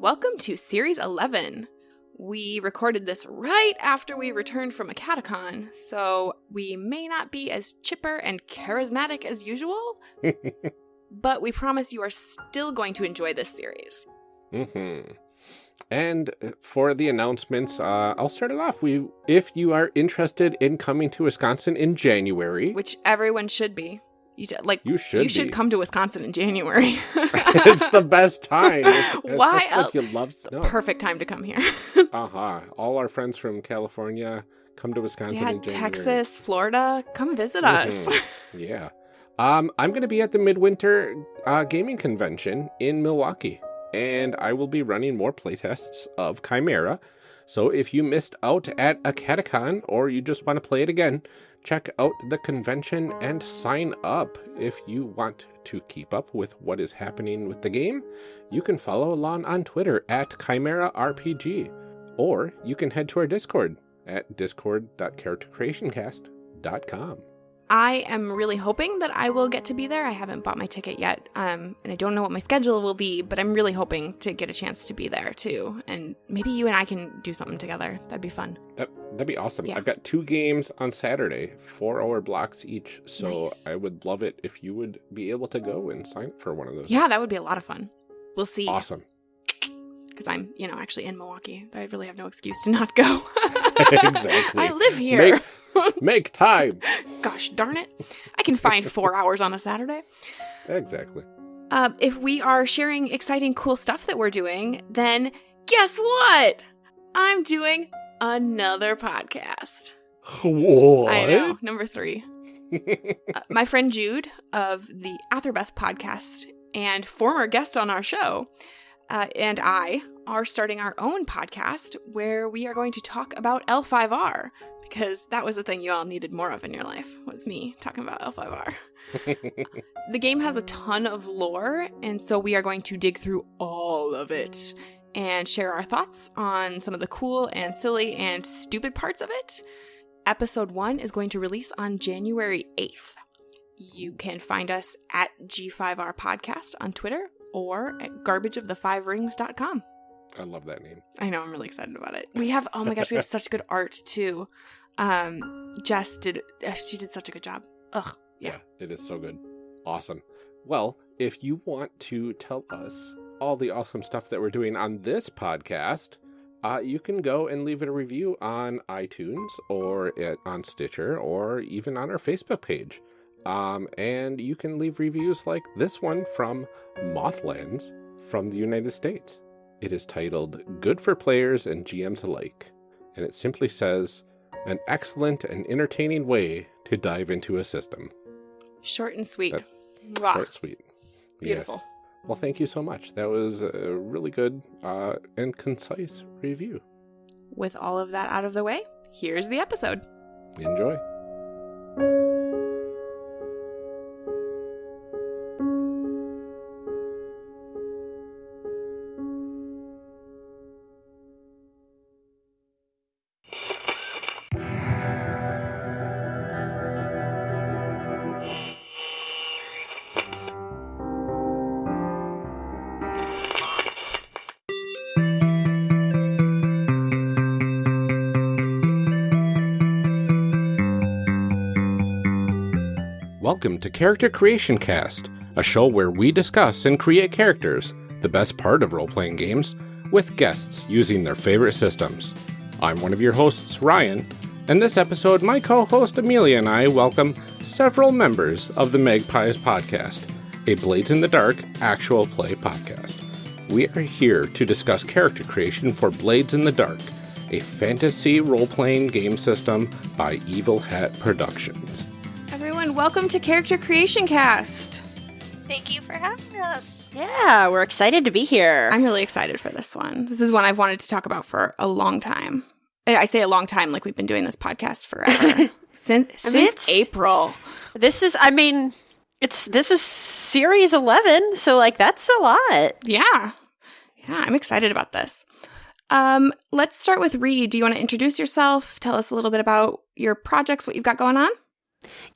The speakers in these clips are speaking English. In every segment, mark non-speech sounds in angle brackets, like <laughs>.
Welcome to Series 11. We recorded this right after we returned from a catacon, so we may not be as chipper and charismatic as usual, <laughs> but we promise you are still going to enjoy this series. Mm-hmm. And for the announcements, uh, I'll start it off. We, if you are interested in coming to Wisconsin in January, Which everyone should be. You t- like you should. you should be. come to Wisconsin in January. <laughs> it's the best time. <laughs> Why Especially if you love snow. Perfect time to come here. <laughs> Uh huh. All our friends from California come to Wisconsin yeah, in January. Texas, Florida, come visit us. Mhm. Yeah. Um, I'm going to be at the Midwinter uh, Gaming Convention in Milwaukee, and I will be running more playtests of Chimera. So if you missed out at a Catacon or you just want to play it again, check out the convention and sign up. If you want to keep up with what is happening with the game, you can follow along on Twitter at Chimera RPG, or you can head to our Discord at discord.charactercreationcast.com. I am really hoping that I will get to be there. I haven't bought my ticket yet, um, and I don't know what my schedule will be, but I'm really hoping to get a chance to be there too. And maybe you and I can do something together. That'd be fun. That that'd be awesome. Yeah. I've got two games on Saturday, four hour blocks each. So Nice. I would love it if you would be able to go and sign up for one of those. Yeah, that would be a lot of fun. We'll see. Awesome. Because I'm, you know, actually in Milwaukee. I really have no excuse to not go. <laughs> <laughs> Exactly. I live here. Make <laughs> time. Gosh darn it. I can find four hours on a Saturday. Exactly. Uh, if we are sharing exciting, cool stuff that we're doing, then guess what? I'm doing another podcast. What? I know, number three. <laughs> Uh, my friend Jude of the Atherbeth podcast and former guest on our show, uh, and I are starting our own podcast where we are going to talk about L5R because that was the thing you all needed more of in your life was me talking about L5R. <laughs> The game has a ton of lore, and so we are going to dig through all of it and share our thoughts on some of the cool and silly and stupid parts of it. Episode 1 is going to release on January 8th. You can find us at G5R Podcast on Twitter or at garbageofthefiverings.com. I love that name. I know, I'm really excited about it. We have, oh my gosh, we have <laughs> such good art too. Um, Jess did, uh, she did such a good job. Ugh, Yeah. it is so good. Awesome. Well, if you want to tell us all the awesome stuff that we're doing on this podcast, uh, you can go and leave it a review on iTunes or at, on Stitcher or even on our Facebook page. Um, and you can leave reviews like this one from Mothlands from the United States. It is titled Good for Players and GMs Alike. And it simply says, An excellent and entertaining way to dive into a system. short and sweet. That-. Short, sweet. Beautiful. Yes. Well, thank you so much. That was a really good uh, and concise review. With all of that out of the way, here's the episode. Enjoy. Welcome to Character Creation Cast, a show where we discuss and create characters, the best part of role playing games, with guests using their favorite systems. I'm one of your hosts, Ryan, and this episode, my co host Amelia and I welcome several members of the Magpies Podcast, a Blades in the Dark actual play podcast. We are here to discuss character creation for Blades in the Dark, a fantasy role playing game system by Evil Hat Productions. Everyone, welcome to Character Creation Cast. Thank you for having us. Yeah, we're excited to be here. I'm really excited for this one. This is one I've wanted to talk about for a long time. And I say a long time, like we've been doing this podcast forever. <laughs> since I mean, since April. this is, I mean, it's this is series 11, so like that's a lot. Yeah. Yeah, I'm excited about this. Um, let's start with Ree. Do you want to introduce yourself? Tell us a little bit about your projects, what you've got going on?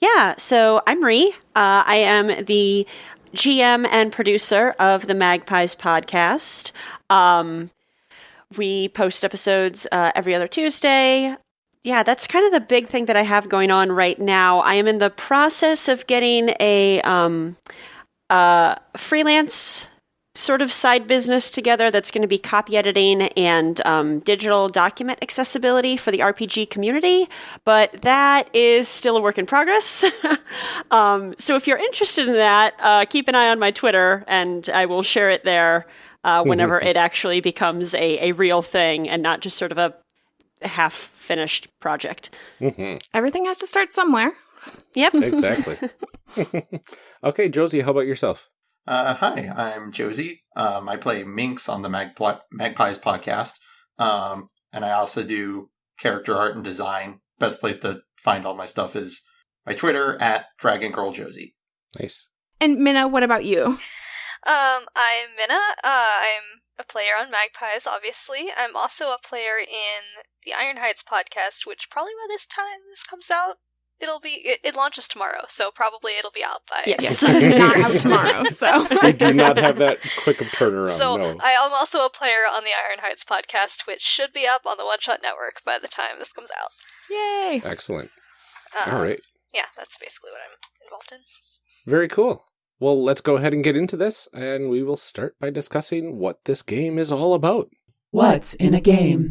Yeah, so I'm Ree. Uh, I am the GM and producer of the Magpies podcast. Um, we post episodes uh, every other Tuesday. Yeah, that's kind of the big thing that I have going on right now. I am in the process of getting a um, uh, freelance sort of side business together that's going to be copy editing and um, digital document accessibility for the RPG community, but that is still a work in progress. <laughs> um, so if you're interested in that, uh, keep an eye on my Twitter and I will share it there uh, whenever it actually becomes a, a real thing and not just sort of a half finished project. Mhm. Everything has to start somewhere. Yep. Exactly. <laughs> <laughs> okay, Josie, how about yourself? Uh, hi, I'm Josie. Um, I play Minx on the Magpli- Magpies podcast. Um, and I also do character art and design. Best place to find all my stuff is my Twitter at Dragon Girl Josie. Nice. And Minna, what about you? Um, I'm Minna. Uh, I'm a player on Magpies, obviously. I'm also a player in the Iron Heights podcast, which probably by this time this comes out, it'll be it, it launches tomorrow, so probably it'll be out by Yes. It's not out tomorrow, <laughs> so We do not have that quick of turnaround. So no. I am also a player on the Iron Heights podcast, which should be up on the One Shot Network by the time this comes out. Yay! Excellent. Um, All right. Yeah, that's basically what I'm involved in. Very cool. Well, let's go ahead and get into this, and we will start by discussing what this game is all about. What's in a game?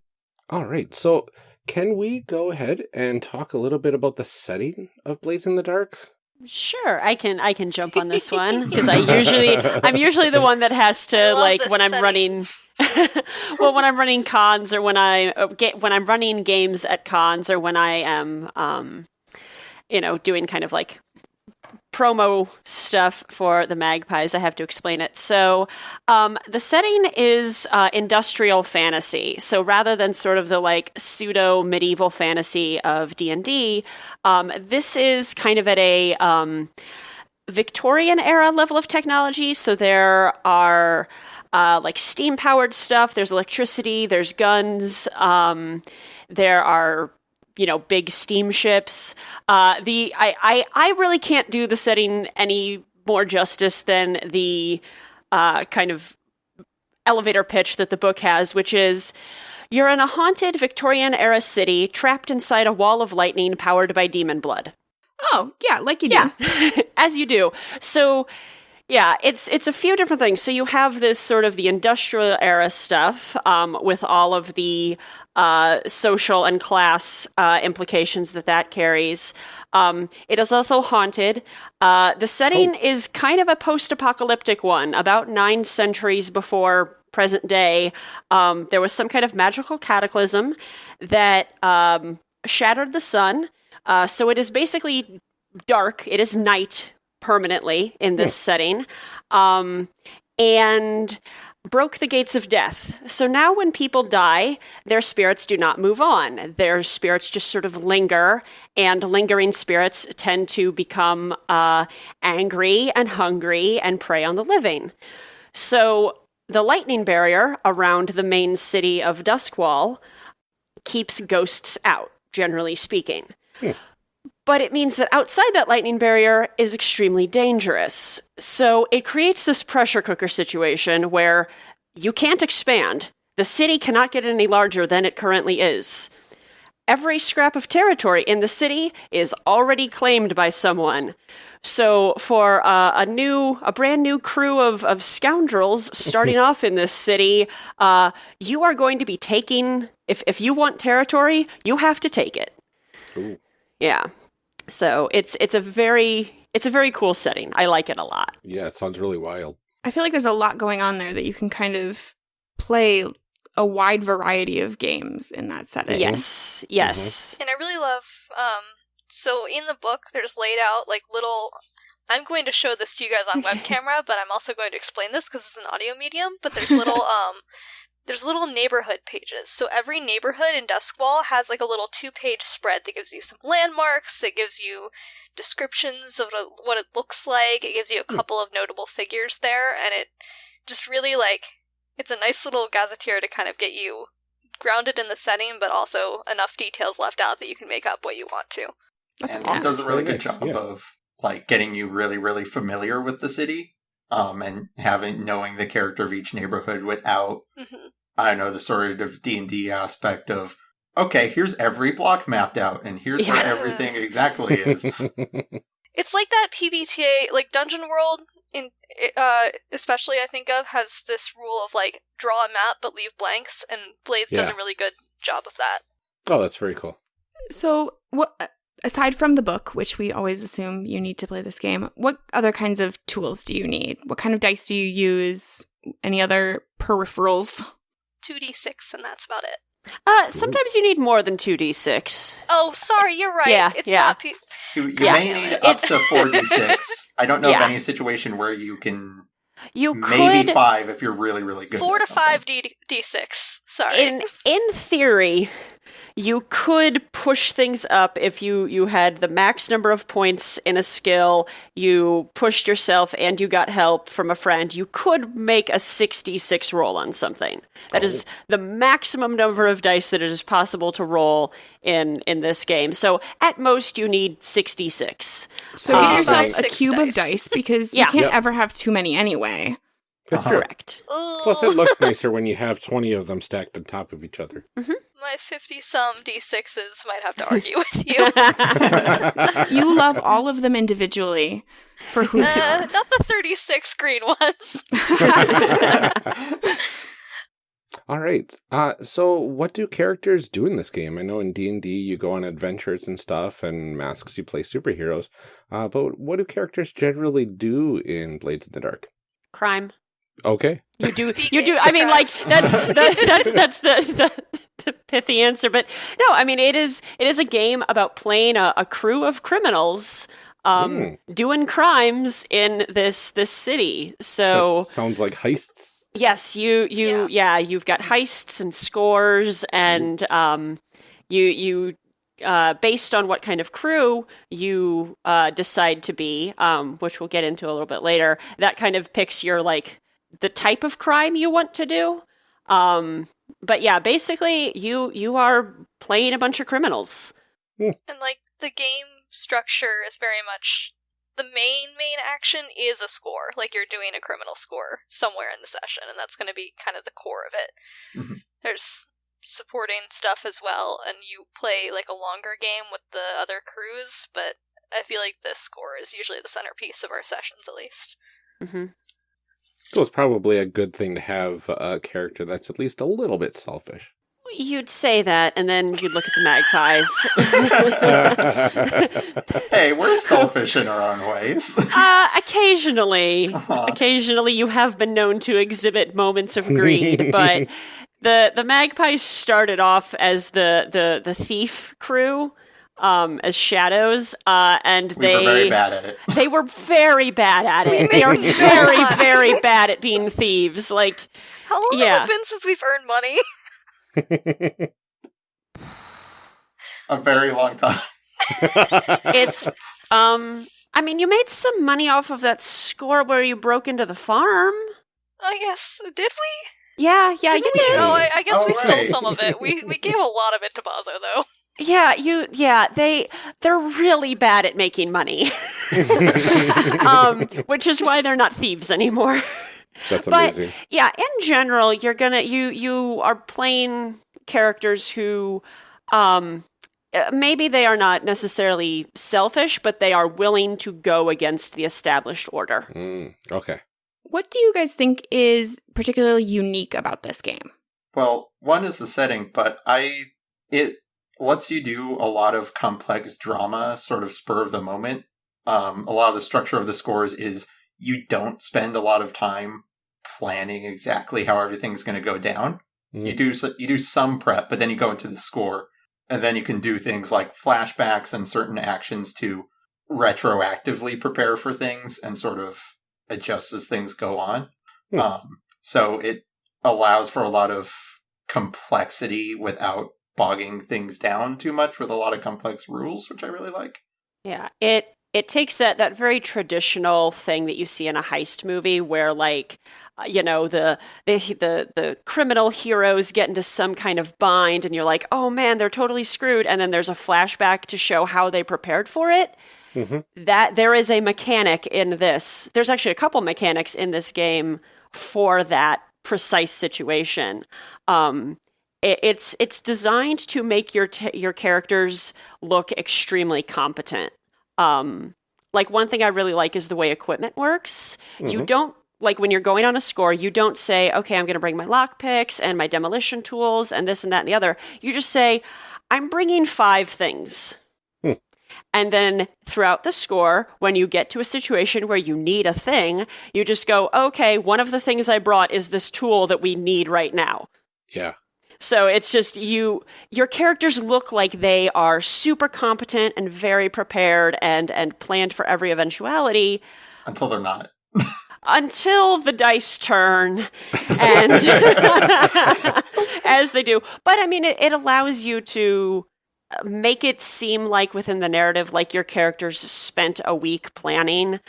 All right. So, can we go ahead and talk a little bit about the setting of Blades in the Dark? Sure, I can I can jump on this one because I <laughs> usually I'm usually the one that has to like this when I'm setting. running <laughs> well when I'm running cons or when I uh, get when I'm running games at cons or when I am um you know doing kind of like promo stuff for the magpies i have to explain it. So um, the setting is uh, industrial fantasy. So rather than sort of the like pseudo medieval fantasy of d&d um, this is kind of at a um, victorian era level of technology. So there are uh, like steam powered stuff. There's electricity. There's guns. Um, there are you know big steamships. Uh the I, I i really can't do the setting any more justice than the uh kind of elevator pitch that the book has which is you're in a haunted victorian era city trapped inside a wall of lightning powered by demon blood. Oh, yeah, like you do. yeah <laughs> as you do. So yeah it's it's a few different things. So you have this sort of the industrial era stuff um, with all of the uh, social and class uh, implications that that carries. Um, it is also haunted. Uh, the setting is kind of a post-apocalyptic one. About nine centuries before present day um, there was some kind of magical cataclysm that um, shattered the sun. Uh, so it is basically dark. It is night permanently in this setting, um, and broke the gates of death. So now, when people die, their spirits do not move on. Their spirits just sort of linger, and lingering spirits tend to become uh, angry and hungry and prey on the living. So the lightning barrier around the main city of Duskwall keeps ghosts out, generally speaking. But it means that outside that lightning barrier is extremely dangerous. So it creates this pressure cooker situation where you can't expand. The city cannot get any larger than it currently is. Every scrap of territory in the city is already claimed by someone. So for uh, a new, a brand new crew of, of scoundrels <laughs> starting off in this city, uh, you are going to be taking. If if you want territory, you have to take it. Ooh. Yeah. So it's it's a very it's a very cool setting. I like it a lot. Yeah, it sounds really wild. I feel like there's a lot going on there that you can kind of play a wide variety of games in that setting. Yes. Yes. And I really love um so in the book there's laid out like little I'm going to show this to you guys on <laughs> web camera, but I'm also going to explain this because it's an audio medium. But there's <laughs> little um there's little neighborhood pages. So every neighborhood in Duskwall has like a little two page spread that gives you some landmarks, it gives you descriptions of what it looks like, it gives you a hmm. couple of notable figures there, and it just really like it's a nice little gazetteer to kind of get you grounded in the setting, but also enough details left out that you can make up what you want to. That's and awesome. it does a really Really good job yeah. of like getting you really, really familiar with the city. Um, and having knowing the character of each neighborhood without hmm I don't know the sort of D and D aspect of okay, here's every block mapped out, and here's where everything exactly is. <laughs> It's like that PBTA, like Dungeon World, in uh, especially I think of has this rule of like draw a map but leave blanks, and Blades does a really good job of that. oh, that's very cool. So, what aside from the book, which we always assume you need to play this game, what other kinds of tools do you need? What kind of dice do you use? Any other peripherals? Two D six, and that's about it. Uh, sometimes you need more than 2d6. Oh, sorry, you're right. Yeah, it's yeah. not. P- You, you Yeah. may need up It's- to four d <laughs> six. I don't know Yeah. of any situation where you can You maybe could, five if you're really really good. four to something. five D D six. Sorry. in in theory, you could push things up if you you had the max number of points in a skill, you pushed yourself and you got help from a friend. You could make a 66 roll on something. That is the maximum number of dice that it is possible to roll in in this game. So at most you need 66. So Uh, give yourself a six cube of dice. dice because <laughs> Yeah. you can't Yep. ever have too many anyway. That's true. Correct. Plus, it looks <laughs> nicer when you have 20 of them stacked on top of each other. My fifty some D sixes might have to argue with you. <laughs> <laughs> You love all of them individually for who they Uh, are. not the thirty six green ones. All right. Uh, so what do characters do in this game? I know in D&D you go on adventures and stuff, and masks you play superheroes. Uh, but what do characters generally do in Blades in the Dark? Crime. Okay. You do. <laughs> You do. I mean, like that's <laughs> the, that's that's the, the the pithy answer. But no, I mean it is it is a game about playing a, a crew of criminals um, doing crimes in this this city. So This sounds like heists. yes, you you yeah. you've got heists and scores and um, you you. Uh, based on what kind of crew you uh, decide to be, um, which we'll get into a little bit later, that kind of picks your like the type of crime you want to do. Um, but yeah, basically, you you are playing a bunch of criminals. And like the game structure is very much the main main action is a score. Like you're doing a criminal score somewhere in the session, and that's going to be kind of the core of it. Mhm. There's supporting stuff as well, and you play like a longer game with the other crews, but I feel like this score is usually the centerpiece of our sessions, at least. hmm So it's probably a good thing to have a character that's at least a little bit selfish. You'd say that, and then you'd look at the magpies. <laughs> hey, we're selfish in our own ways. uh, occasionally, Aw. occasionally, you have been known to exhibit moments of greed, <laughs> but the the magpies started off as the the the thief crew. Um, as shadows, uh, and we they were very bad at it. They were very bad at <laughs> it. They are very, very bad at being thieves. Like, How long Yeah. has it been since we've earned money? <laughs> A very long time. <laughs> it's, um, I mean, you made some money off of that score where you broke into the farm. I guess did we? Yeah, yeah, Did you we? did. Oh, I, I guess Oh, we stole some of it. We we gave a lot of it to Bazso though. Yeah, you, yeah, they, they're really bad at making money. <laughs> um, which is why they're not thieves anymore. That's But- amazing. yeah in general you're gonna you you are playing characters who um uh, maybe they are not necessarily selfish but they are willing to go against the established order Mm, okay. What do you guys think is particularly unique about this game? Well, one is the setting, but I it lets you do a lot of complex drama, sort of spur of the moment. Um, a lot of the structure of the scores is you don't spend a lot of time planning exactly how everything's going to go down. Mm. You do you do some prep, but then you go into the score, and then you can do things like flashbacks and certain actions to retroactively prepare for things and sort of adjust as things go on. Hmm. Um, so it allows for a lot of complexity without bogging things down too much with a lot of complex rules, which I really like. yeah it it takes that that very traditional thing that you see in a heist movie where like uh, you know the, the the the criminal heroes get into some kind of bind and you're like oh man they're totally screwed and then there's a flashback to show how they prepared for it hmm that there is a mechanic in this. There's actually a couple mechanics in this game for that precise situation. Um, it, it's it's designed to make your t- your characters look extremely competent. Um, like one thing I really like is the way equipment works. You Mhm. don't like when you're going on a score, you don't say, "Okay, I'm going to bring my lockpicks and my demolition tools and this and that and the other." You just say, "I'm bringing five things." Hmm. And then throughout the score, when you get to a situation where you need a thing, you just go, "Okay, one of the things I brought is this tool that we need right now." Yeah. So it's just you your characters look like they are super competent and very prepared and and planned for every eventuality Until they're not. until the dice turn and <laughs> as they do. But I mean it, it allows you to uh, make it seem like within the narrative like your characters spent a week planning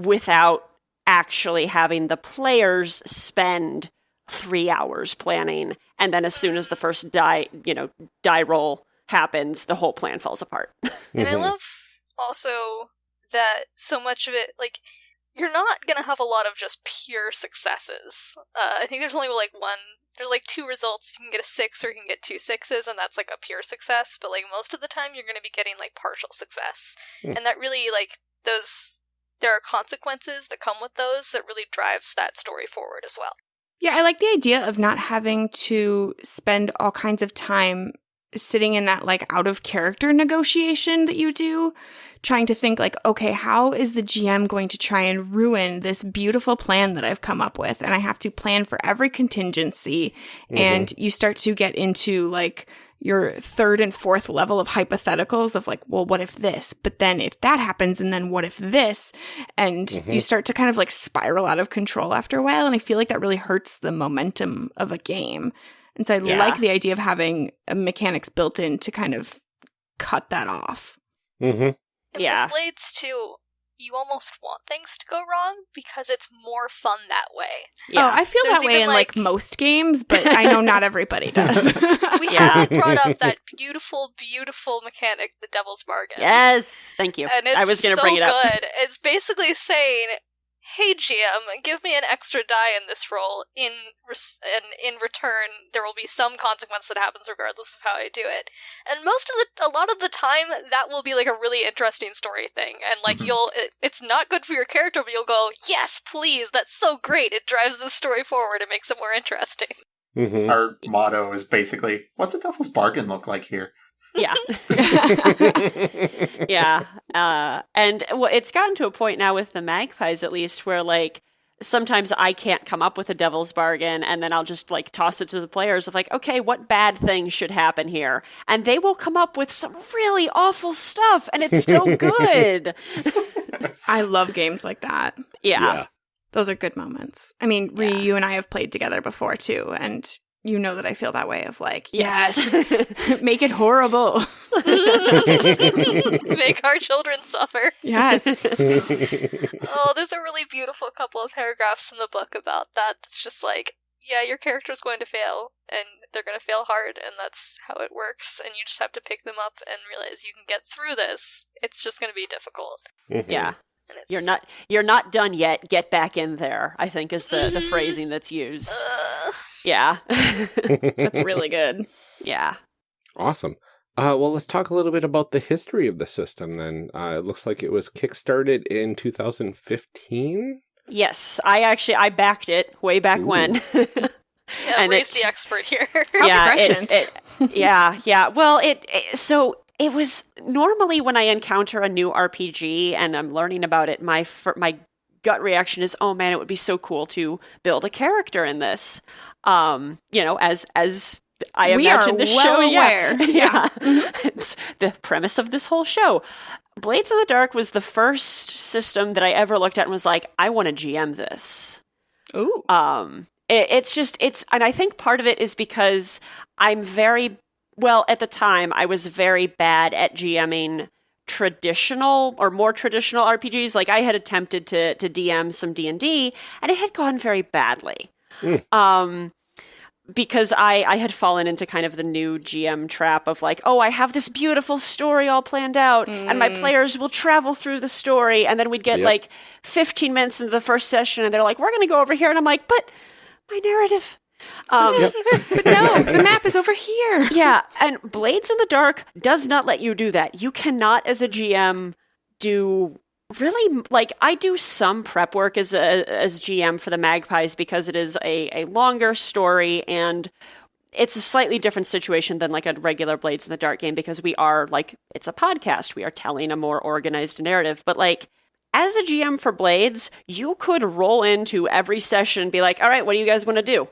without actually having the players spend three hours planning and then as soon as the first die you know die roll happens the whole plan falls apart <laughs> And I Mhm. love also that so much of it, like, you're not gonna have a lot of just pure successes. Uh, I think there's only like one, there's like two results. You can get a six or you can get two sixes, and that's like a pure success. But like most of the time, you're gonna be getting like partial success. Hmm. And that really, like, those, there are consequences that come with those that really drives that story forward as well. Yeah, I like the idea of not having to spend all kinds of time sitting in that like out of character negotiation that you do, trying to think like, okay, how is the GM going to try and ruin this beautiful plan that I've come up with? And I have to plan for every contingency. Mm-hmm. And you start to get into like your third and fourth level of hypotheticals of like, well, what if this? But then if that happens, and then what if this? And you Mhm. start to kind of like spiral out of control after a while. And I feel like that really hurts the momentum of a game. And so I Yeah. like the idea of having mechanics built in to kind of cut that off. hmm And Yeah. with Blades too, you almost want things to go wrong because it's more fun that way. Oh, I feel There's that way in like, like- most games, but I know not <laughs> everybody does. <laughs> We Yeah. haven't <laughs> brought up that beautiful, beautiful mechanic, the Devil's Bargain. yes thank you And it's i was going to so bring it up good. It's basically saying, "Hey GM, give me an extra die in this roll. In res- and in return, there will be some consequence that happens regardless of how I do it." And most of the, a lot of the time, that will be like a really interesting story thing. And like Mhm. you'll, it, it's not good for your character, but you'll go, "Yes, please, that's so great. It drives the story forward. It makes it more interesting." Mm-hmm. Our motto is basically, what's a devil's bargain look like here? Yeah <laughs> yeah uh, and well, it's gotten to a point now with the magpies at least where like sometimes i can't come up with a devil's bargain and then i'll just like toss it to the players of like okay what bad thing should happen here and they will come up with some really awful stuff and it's still <laughs> good <laughs> I love games like that. yeah Those are good moments. I mean, Ree, Yeah. you and I have played together before too, and you know that I feel that way of like, Yes. yes, <laughs> make it horrible. <laughs> Make our children suffer. Yes. <laughs> Oh, there's a really beautiful couple of paragraphs in the book about that. It's just like, yeah, your character's going to fail, and they're going to fail hard, and that's how it works, and you just have to pick them up and realize you can get through this. It's just going to be difficult. Mm-hmm. yeah And it's, you're not you're not done yet get back in there i think is the the Mhm. phrasing that's used Uh, yeah That's <laughs> really good. yeah Awesome. Uh, well, let's talk a little bit about the history of the system then. Uh, it looks like it was kickstarted in 2015. Yes, I actually I backed it way back Ooh. when. yeah, <laughs> And raise it- the expert here. <laughs> yeah, it- it- yeah, yeah. Well, it, it so it was normally when I encounter a new RPG and I'm learning about it, my fir- my gut reaction is, "Oh man, it would be so cool to build a character in this." Um, you know, as as I We are imagine the well show, aware. <laughs> yeah, yeah. it's the premise of this whole show. Blades of the Dark was the first system that I ever looked at and was like, I want to GM this. Ooh. Um, it, it's just it's, and I think part of it is because I'm very well at the time. I was very bad at GMing traditional or more traditional RPGs. Like I had attempted to to DM some D and D, and it had gone very badly. Mm. Um, because I, I had fallen into kind of the new GM trap of like, oh, I have this beautiful story all planned out, and my Mm. players will travel through the story, and then we'd get Yep. like 15 minutes into the first session, and they're like, we're going to go over here, and I'm like, but my narrative. Um, <laughs> But no, the map is over here. yeah, and Blades in the Dark does not let you do that. You cannot, as a GM, do really like I do some prep work as a as GM for the Magpies because it is a a longer story and it's a slightly different situation than like a regular Blades in the Dark game because we are like it's a podcast. We are telling a more organized narrative, but like. As a GM for Blades, you could roll into every session and be like, all right, what do you guys want to do?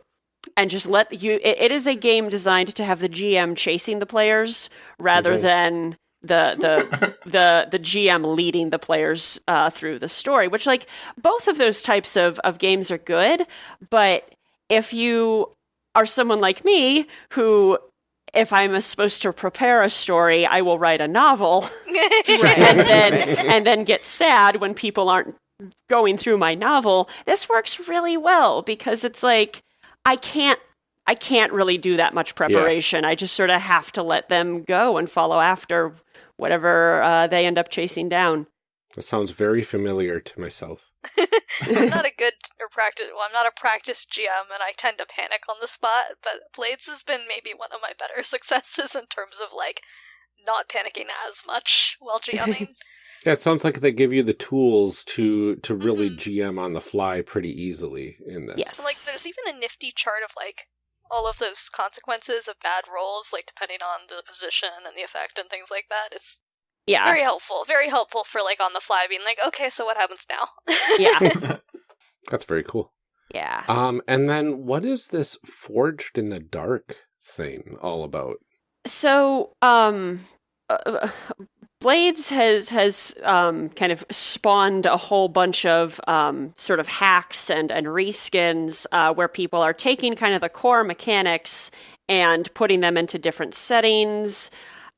And just let you it, it is a game designed to have the gm chasing the players rather than the the <laughs> the the gm leading the players uh, through the story which like both of those types of of games are good but if you are someone like me who if i'm supposed to prepare a story i will write a novel. <laughs> <laughs> And then and then get sad when people aren't going through my novel. This works really well because it's like i can't i can't really do that much preparation i just sort of have to let them go and follow after whatever uh, they end up chasing down That sounds very familiar to myself. <laughs> I'm not a good or practice. Well, I'm not a practiced GM, and I tend to panic on the spot. But Blades has been maybe one of my better <laughs> successes in terms of like not panicking as much while GMing. <laughs> Yeah, it sounds like they give you the tools to to really Mhm. GM on the fly pretty easily in this. yes And, like, there's even a nifty chart of like all of those consequences of bad rolls, like depending on the position and the effect and things like that. It's yeah very helpful. Very helpful for like on the fly being like, okay, so what happens now? yeah <laughs> <laughs> That's very cool. yeah Um, and then what is this forged in the dark thing all about? so um uh, blades has has um kind of spawned a whole bunch of um sort of hacks and and reskins uh where people are taking kind of the core mechanics and putting them into different settings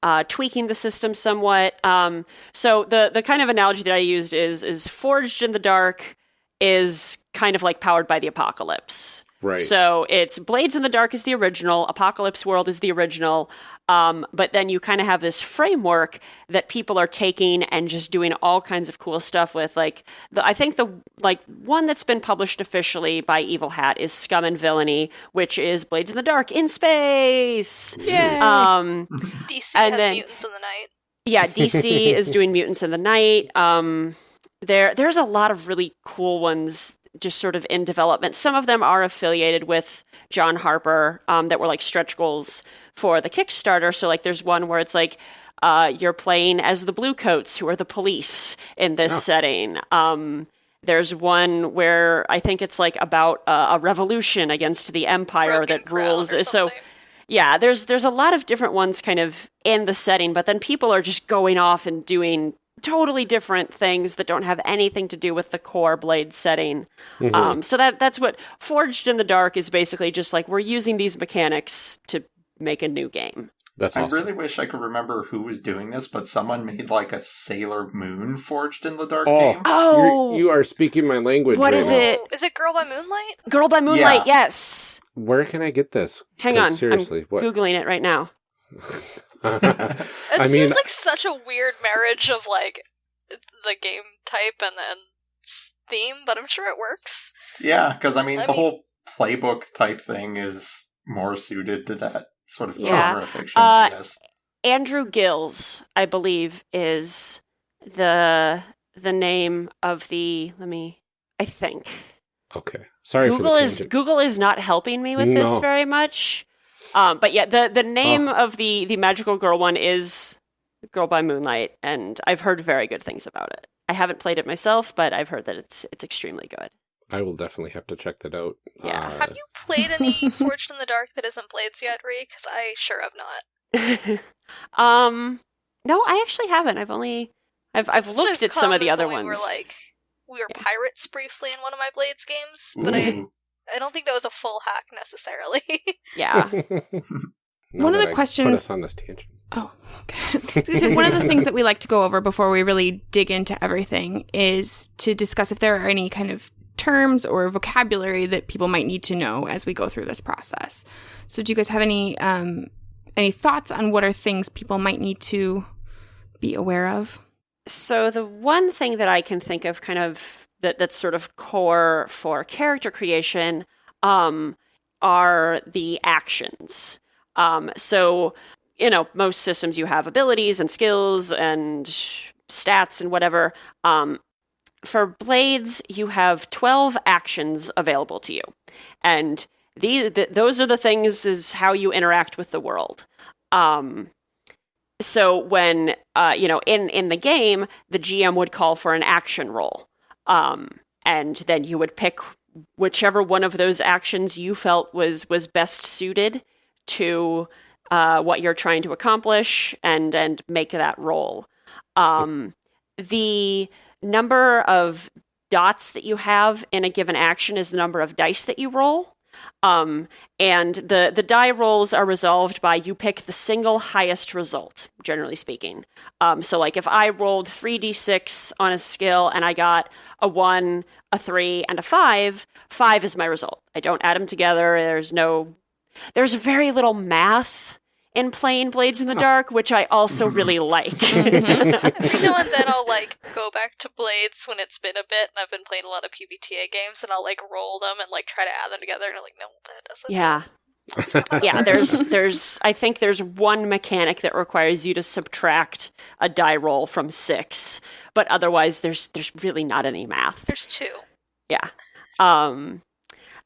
uh, tweaking the system somewhat. Um, so the the kind of analogy that I used is is forged in the dark is kind of like powered by the apocalypse. Right. So it's Blades in the Dark is the original, Apocalypse World is the original, um, but then you kind of have this framework that people are taking and just doing all kinds of cool stuff with. Like the, I think the like one that's been published officially by Evil Hat is Scum and Villainy, which is Blades in the Dark in space. Yay. Um, <laughs> DC And has then- mutants in the night. yeah, <laughs> DC is doing Mutants in the Night. Um, there, there's a lot of really cool ones just sort of in development. Some of them are affiliated with John Harper um, that were like stretch goals for the Kickstarter. So like, there's one where it's like uh, you're playing as the Bluecoats, who are the police in this Oh. setting. Um, there's one where I think it's like about uh, a revolution against the empire Broken that rules. or So yeah, there's there's a lot of different ones kind of in the setting, but then people are just going off and doing totally different things that don't have anything to do with the core blade setting. Mhm. Um, so that that's what Forged in the Dark is basically just like we're using these mechanics to make a new game. That's I really wish I could remember who was doing this, but someone made like a Sailor Moon forged in the dark Oh. game. Oh, You're, you are speaking my language. What right is now. it? Is it Girl by Moonlight? Girl by Moonlight, Yeah. yes. Where can I get this? Hang on, Seriously, I'm what? googling it right now. <laughs> <laughs> It I seems mean, like such a weird marriage of like the game type and then theme, but I'm sure it works. Yeah, because I mean, I the mean- whole playbook type thing is more suited to that sort of Yeah. genre fiction, Uh, I guess. Andrew Gillis, I believe, is the the name of the. Let me. I think okay. Sorry Google for the is tangent. Google is not helping me with this very much. Um, but yeah, the the name Ugh. of the the magical girl one is Girl by Moonlight, and I've heard very good things about it. I haven't played it myself, but I've heard that it's it's extremely good. I will definitely have to check that out. Yeah. Uh, Have you played any <laughs> Forged in the Dark that isn't Blades yet, Ree? Because I sure have not. <laughs> um, no, I actually haven't. I've only I've I've This looked at some of the as other when ones. We were like we were Yeah. pirates briefly in one of my Blades games, but I Ooh. I don't think that was a full hack necessarily. <laughs> yeah. <laughs> now One of the I questions- Put us on this tangent. Oh, okay. So one of the things that we like to go over before we really dig into everything is to discuss if there are any kind of terms or vocabulary that people might need to know as we go through this process. So, do you guys have any um, any thoughts on what are things people might need to be aware of? So the one thing that I can think of, kind of that that's sort of core for character creation, um, are the actions. Um, so you know, most systems you have abilities and skills and stats and whatever. Um, for blades, you have 12 actions available to you. And the, the, those are the things is how you interact with the world. Um, so when uh, you know in in the game, the GM would call for an action roll, um, and then you would pick whichever one of those actions you felt was was best suited to uh, what you're trying to accomplish, and and make that roll. Um, the number of dots that you have in a given action is the number of dice that you roll. Um, and the the die rolls are resolved by you pick the single highest result, generally speaking. Um, so, like if I rolled three d six on a skill and I got a one, a three, and a five, five is my result. I don't add them together. There's no, there's very little math in playing Blades in the Dark, which I also really like. Every now and then I'll like go back to Blades when it's been a bit and I've been playing a lot of PBTA games and I'll like roll them and like try to add them together and I'm like, no, that doesn't. yeah. <laughs> yeah, there's there's I think there's one mechanic that requires you to subtract a die roll from 6, but otherwise there's there's really not any math. There's two. Yeah. Um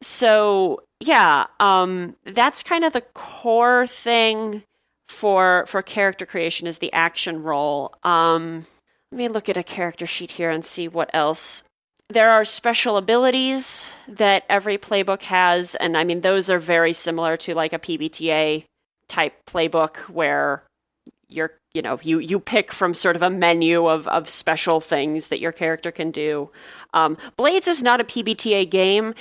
so yeah, um that's kind of the core thing for for character creation is the action roll. Um let me look at a character sheet here and see what else. There are special abilities that every playbook has and I mean those are very similar to like a PBTA type playbook where you're you know you you pick from sort of a menu of of special things that your character can do. Um, Blades is not a PBTA game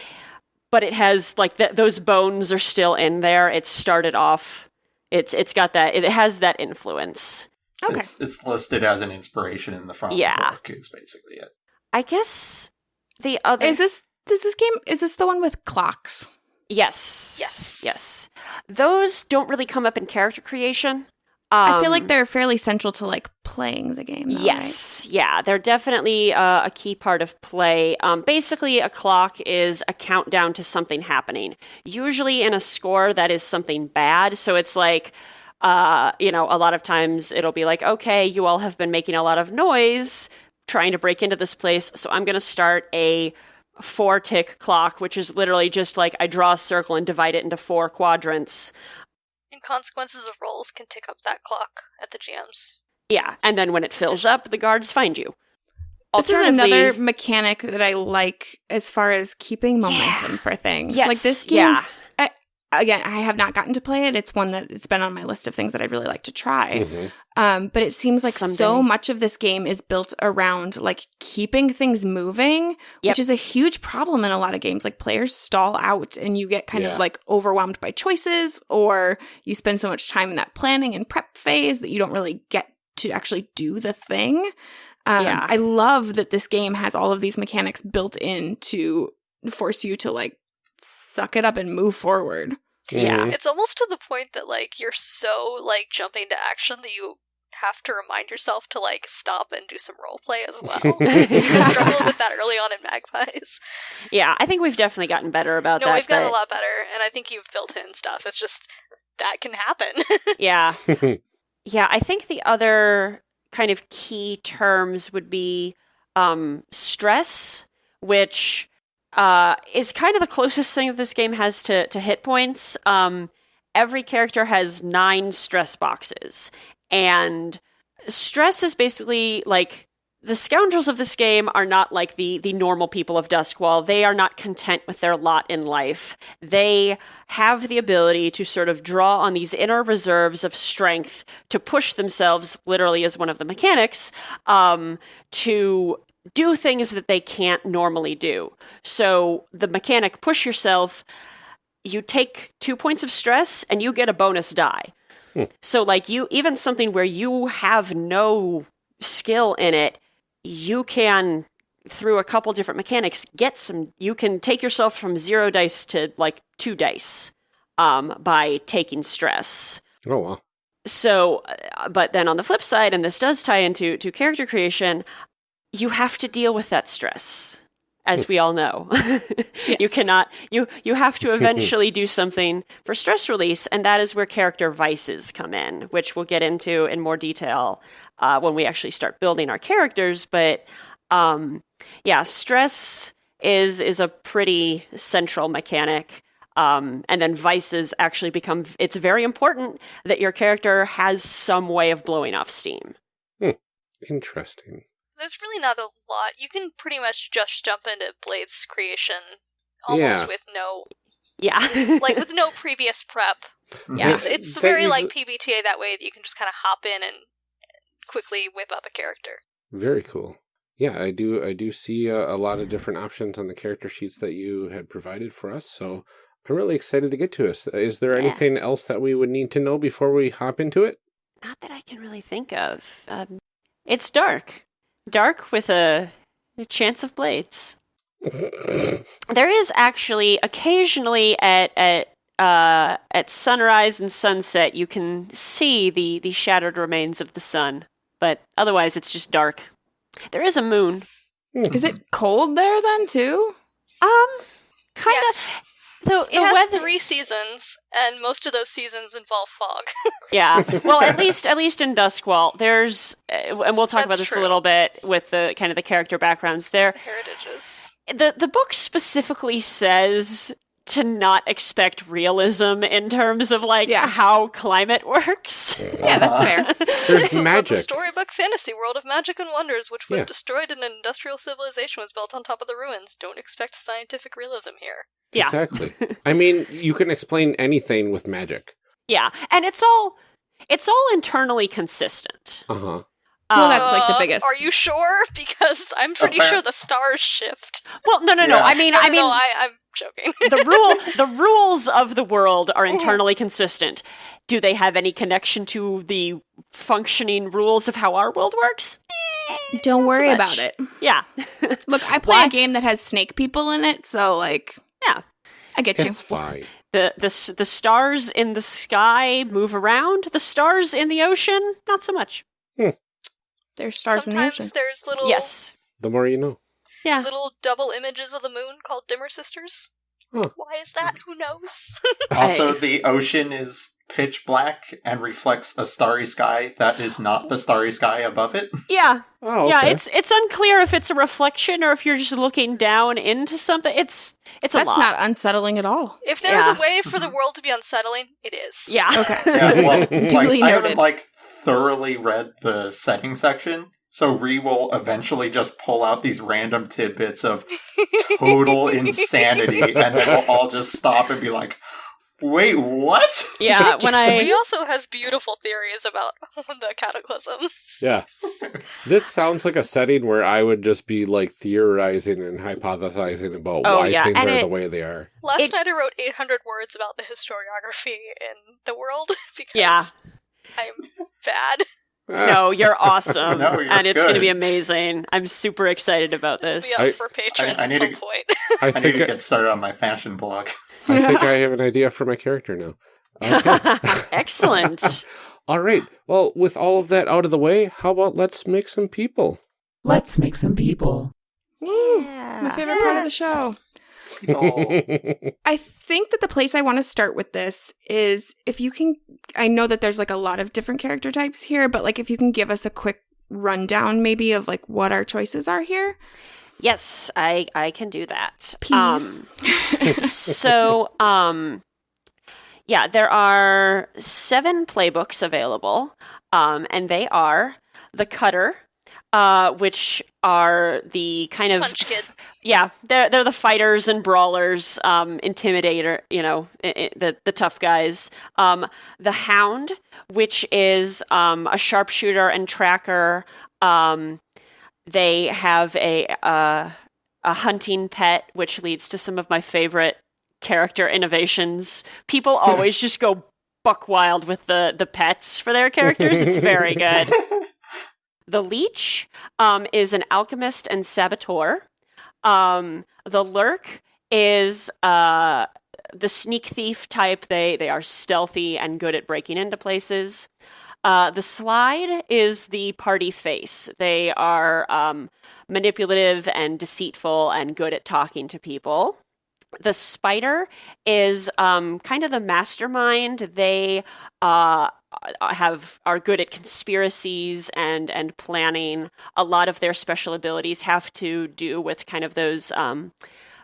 but it has like th- those bones are still in there. It started off. It's it's got that. It has that influence. Okay. It's, it's listed as an inspiration in the front Yeah. of the book. Is basically it. I guess the other Is this does this game is this the one with clocks? yes Yes. yes those don't really come up in character creation. Um, I feel like they're fairly central to like playing the game. Though, Yes, yeah, they're definitely uh, a key part of play. Um, basically, a clock is a countdown to something happening. Usually, in a score, that is something bad. So it's like, uh, you know, a lot of times it'll be like, okay, you all have been making a lot of noise trying to break into this place, so I'm going to start a four tick clock, which is literally just like I draw a circle and divide it into four quadrants. And consequences of rolls can tick up that clock at the GM's. Yeah, and then when it fills up, the guards find you. This is another mechanic that I like as far as keeping momentum for things. Yes, like this yeah. game's I, again, I have not gotten to play it. It's one that it's been on my list of things that I'd really like to try. Mhm. Um, but it seems like so much of this game is built around like keeping things moving, Yep. which is a huge problem in a lot of games. Like players stall out and you get kind Yeah. of like overwhelmed by choices, or you spend so much time in that planning and prep phase that you don't really get to actually do the thing. Um, Yeah. I love that this game has all of these mechanics built in to force you to like suck it up and move forward. Yeah. Mhm. It's almost to the point that like you're so like jumping to action that you have to remind yourself to like stop and do some role play as well. <laughs> I struggled with that early on in Magpies. Yeah, I think we've definitely gotten better about that. No, that. we've gotten but- a lot better, and I think you've built in stuff. It's just that can happen. <laughs> Yeah. <laughs> yeah, I think the other kind of key terms would be um, stress, which uh, is kind of the closest thing that this game has to, to hit points. Um, every character has nine stress boxes, and stress is basically like the scoundrels of this game are not like the the normal people of Duskwall. They are not content with their lot in life. They have the ability to sort of draw on these inner reserves of strength to push themselves, literally as one of the mechanics, um, to do things that they can't normally do. So the mechanic push yourself, you take two points of stress and you get a bonus die. So like you even something where you have no skill in it, you can through a couple different mechanics, get some. You can take yourself from zero dice to like two dice um, by taking stress. Oh well. So, uh, but then on the flip side, and this does tie into to character creation, you have to deal with that stress, as we all know. <laughs> You cannot. You you have to <laughs> eventually do something for stress release, and that is where character vices come in, which we'll get into in more detail uh, when we actually start building our characters. But um, yeah, stress is is a pretty central mechanic. Um, and then vices actually become. It's very important that your character has some way of blowing off steam. Interesting. There's really not a lot. You can pretty much just jump into Blade's creation almost Yeah. with no Yeah, <laughs> like with no <laughs> previous prep. Yeah. It's it's very is- like PBTA that way that you can just kind of hop in and quickly whip up a character. Very cool. Yeah, I do. I do see a, a lot of different options on the character sheets that you had provided for us. So I'm really excited to get to us. Is there Yeah. anything else that we would need to know before we hop into it? not that I can really think of. Um, it's dark, dark with a, a chance of blades. There is actually occasionally at at uh, at sunrise and sunset you can see the the shattered remains of the sun, but otherwise it's just dark. There is a moon. Is it cold there then too? Um, kind Yes. Of. The, It the has weather, three seasons, and most of those seasons involve fog. <laughs> yeah. Well, at <laughs> least at least in Duskwall, there's, uh, and we'll talk about this true. a little bit with the kind of the character backgrounds. There, Heritages. the the book specifically says to not expect realism in terms of like Yeah. how climate works. Yeah, that's fair. <laughs> There's This was magic. the storybook fantasy world of magic and wonders, which was Yeah. destroyed and an industrial civilization was built on top of the ruins. Don't expect scientific realism here. yeah, Exactly. <laughs> I mean, you can explain anything with magic. yeah, and it's all it's all internally consistent. Uh huh. Well, that's like the Uh, biggest. Are you sure? <laughs> Because I'm pretty Appar- sure the stars shift. well, no, no, no. Yeah. I mean, No, I mean, no, I, I'm joking. the rule <laughs> the rules of the world are internally consistent. Do they have any connection to the functioning rules of how our world works? Don't worry much. about it. Yeah. <laughs> Look, I play Why- a game that has snake people in it, so like, Yeah. I get you. It's fine. The, the the stars in the sky move around. The stars in the ocean, not so much. There's stars in the Sometimes ocean. there's little Yes. The more you know. Yeah. little double images of the moon called dimmer sisters. Huh. Why is that? Who knows? <laughs> Also, the ocean is pitch black and reflects a starry sky that is not the starry sky above it. <laughs> Yeah. Oh, okay. Yeah, it's it's unclear if it's a reflection or if you're just looking down into something. It's it's a That's lot. not unsettling at all. if there's Yeah. a way for the world to be unsettling, it is. yeah. Okay. Yeah, well, <laughs> like, Duly I haven't like thoroughly read the setting section, so Ree will eventually just pull out these random tidbits of total <laughs> insanity, and then we'll all just stop and be like, "Wait, what?" Yeah, <laughs> when He I also has beautiful theories about <laughs> the cataclysm. Yeah. this sounds like a setting where I would just be like theorizing and hypothesizing about Oh, why yeah, things and are it- the way they are. Last It- night I wrote 800 words about the historiography in the world because Yeah. I'm bad. <laughs> no, you're awesome, No, you're and it's going to be amazing. I'm super excited about Be this. up I- for patrons I at need some to- point. <laughs> I I think need to get started on my fashion blog. I <laughs> think I have an idea for my character now. Okay. Excellent. all right. Well, with all of that out of the way, how about let's make some people? Let's make some people. Woo, Yeah. my favorite part of the show. <laughs> I think that the place I want to start with this is if you can. I know that there's like a lot of different character types here, but like if you can give us a quick rundown, maybe of like what our choices are here. Yes, I I can do that. Please. Um, so, um, yeah, there are seven playbooks available, um, and they are the Cutter, uh, which are the kind of Punch Kid. yeah, they're they're the fighters and brawlers, um, intimidator, you know, i- i- the the tough guys. Um, the Hound, which is um, a sharpshooter and tracker. Um, they have a uh, a hunting pet, which leads to some of my favorite character innovations. People <laughs> always just go buck wild with the the pets for their characters. It's very good. <laughs> The leech um, is an alchemist and saboteur. Um, the lurk is uh, the sneak thief type. They they are stealthy and good at breaking into places. Uh, the slide is the party face. They are um, manipulative and deceitful and good at talking to people. The spider is um, kind of the mastermind. They uh, have are good at conspiracies and and planning. A lot of their special abilities have to do with kind of those um,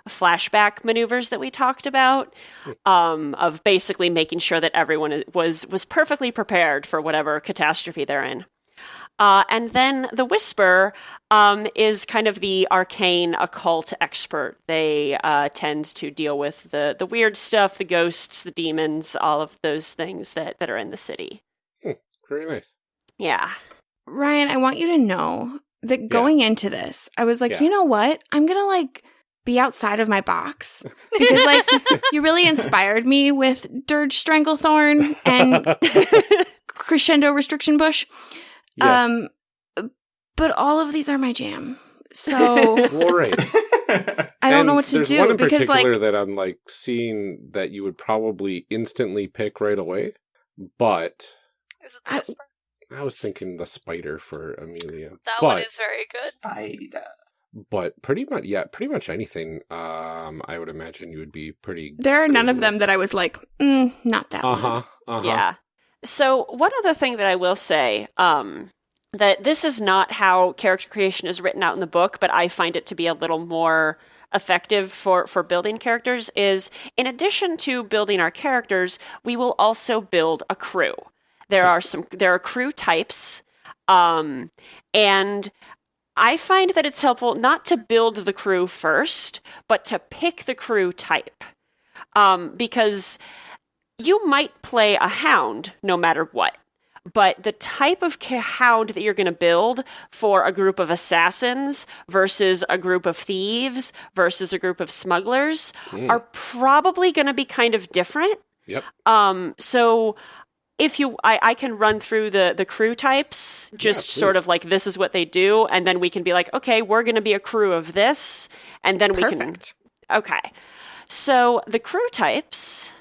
flashback maneuvers that we talked about, um, of basically making sure that everyone was was perfectly prepared for whatever catastrophe they're in. Uh, and then the Whisper um, is kind of the arcane occult expert. They uh, tend to deal with the, the weird stuff, the ghosts, the demons, all of those things that, that are in the city. Very nice. Yeah. Ryan, I want you to know that going into this, I was like, Yeah. you know what? I'm gonna like be outside of my box because like <laughs> you really inspired me with Dirge Stranglethorn and <laughs> Crescendo Restriction Bush. Yes. Um, but all of these are my jam. So <laughs> well, right. I don't know what to there's do one in because particular like that I'm like seeing that you would probably instantly pick right away, but Is it the I- I was thinking the spider for Amelia. That but, one is very good. Spider. but pretty much yeah, pretty much anything. Um, I would imagine you would be pretty. there are none of them that I was like, mm, not that Uh huh. Uh huh. Yeah. So one other thing that I will say, um, that this is not how character creation is written out in the book, but I find it to be a little more effective for for building characters is in addition to building our characters, we will also build a crew. There are some there are crew types, um, and I find that it's helpful not to build the crew first, but to pick the crew type, um, because you might play a hound no matter what. But the type of hound that you're going to build for a group of assassins versus a group of thieves versus a group of smugglers Mm. are probably going to be kind of different. Yep. Um, so if you, I, I can run through the the crew types, just please. sort of like this is what they do, and then we can be like, okay, we're going to be a crew of this, and then we can Perfect. Okay. So the crew types.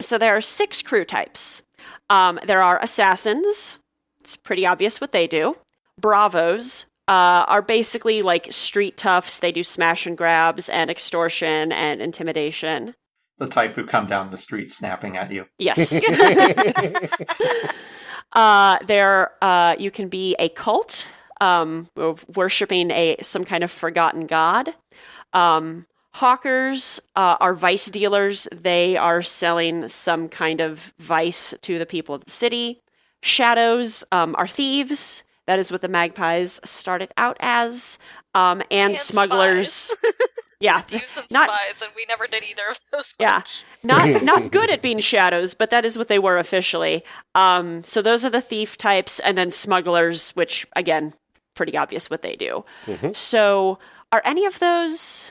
So there are six crew types. Um, there are assassins. It's pretty obvious what they do. Bravos uh, are basically like street toughs. They do smash and grabs and extortion and intimidation. The type who come down the street snapping at you. Yes. <laughs> <laughs> uh, there, uh, you can be a cult, um, of worshiping a some kind of forgotten god. Um, hawkers uh, are vice dealers. They are selling some kind of vice to the people of the city. Shadows um, are thieves. That is what the magpies started out as. Um, and, smugglers. <laughs> Yeah, <laughs> Thieves and Not- spies, and we never did either of those. Yeah. not <laughs> not good at being shadows, but that is what they were officially. Um, so those are the thief types, and then smugglers, which again, pretty obvious what they do. Mhm. So, are any of those?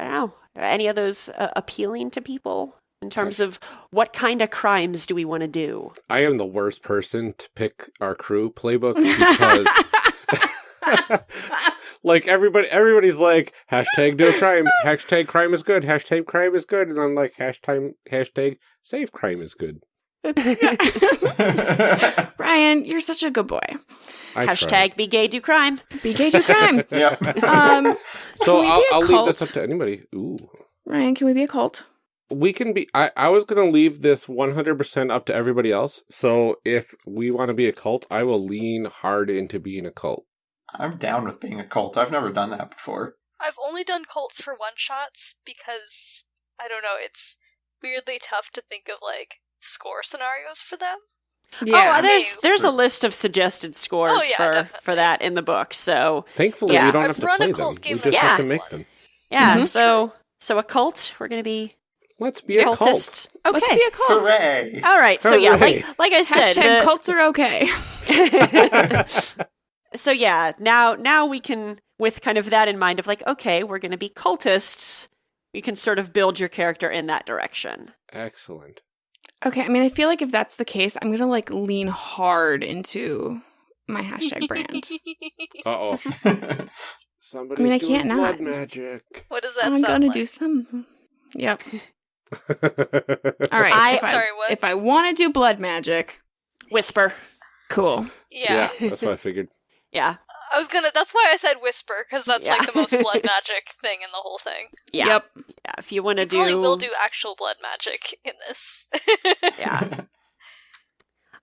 I don't know. Are any of those uh, appealing to people in terms of what kind of crimes do we want to do? I am the worst person to pick our crew playbook because <laughs> <laughs> like everybody everybody's like hashtag no crime hashtag crime is good hashtag crime is good and i'm like hashtag hashtag save crime is good <laughs> Ryan, you're such a good boy. I try. Hashtag be gay, do crime. Be gay to crime. <laughs> yep. Um, so i'll, be a I'll leave this up to anybody ooh Ryan, can we be a cult? we can be I, I was gonna leave this 100% up to everybody else so if we want to be a cult i will lean hard into being a cult I'm down with being a cult. I've never done that before. I've only done cults for one shots because I don't know. It's weirdly tough to think of like score scenarios for them. Yeah. oh, there's there's a list of suggested scores Oh, yeah, for definitely. for that in the book. So thankfully Yeah. we don't I've have to run a play cult them game we just I've to make them yeah, Mhm. so so a cult. We're gonna be let's be a cult cultist. Okay. Let's be a cult. Hooray! All right. So yeah, like like I said, Hashtag the- cults are okay. <laughs> so yeah, now now we can with kind of that in mind of like, okay, we're going to be cultists. You can sort of build your character in that direction. excellent Okay, I mean, I feel like if that's the case, I'm gonna like lean hard into my hashtag brand. Uh oh. Somebody's I mean, I doing can't blood not. magic. what does that I'm sound gonna like? do some. Yep. All <laughs> All right. I- if I, Sorry, what? If I want to do blood magic, Whisper. cool. yeah. Yeah, that's what I figured. <laughs> Yeah. I was gonna. That's why I said whisper because that's Yeah. like the most blood <laughs> magic thing in the whole thing. Yeah. Yep. Yeah. If you want to do, probably will do actual blood magic in this. <laughs> yeah. <laughs>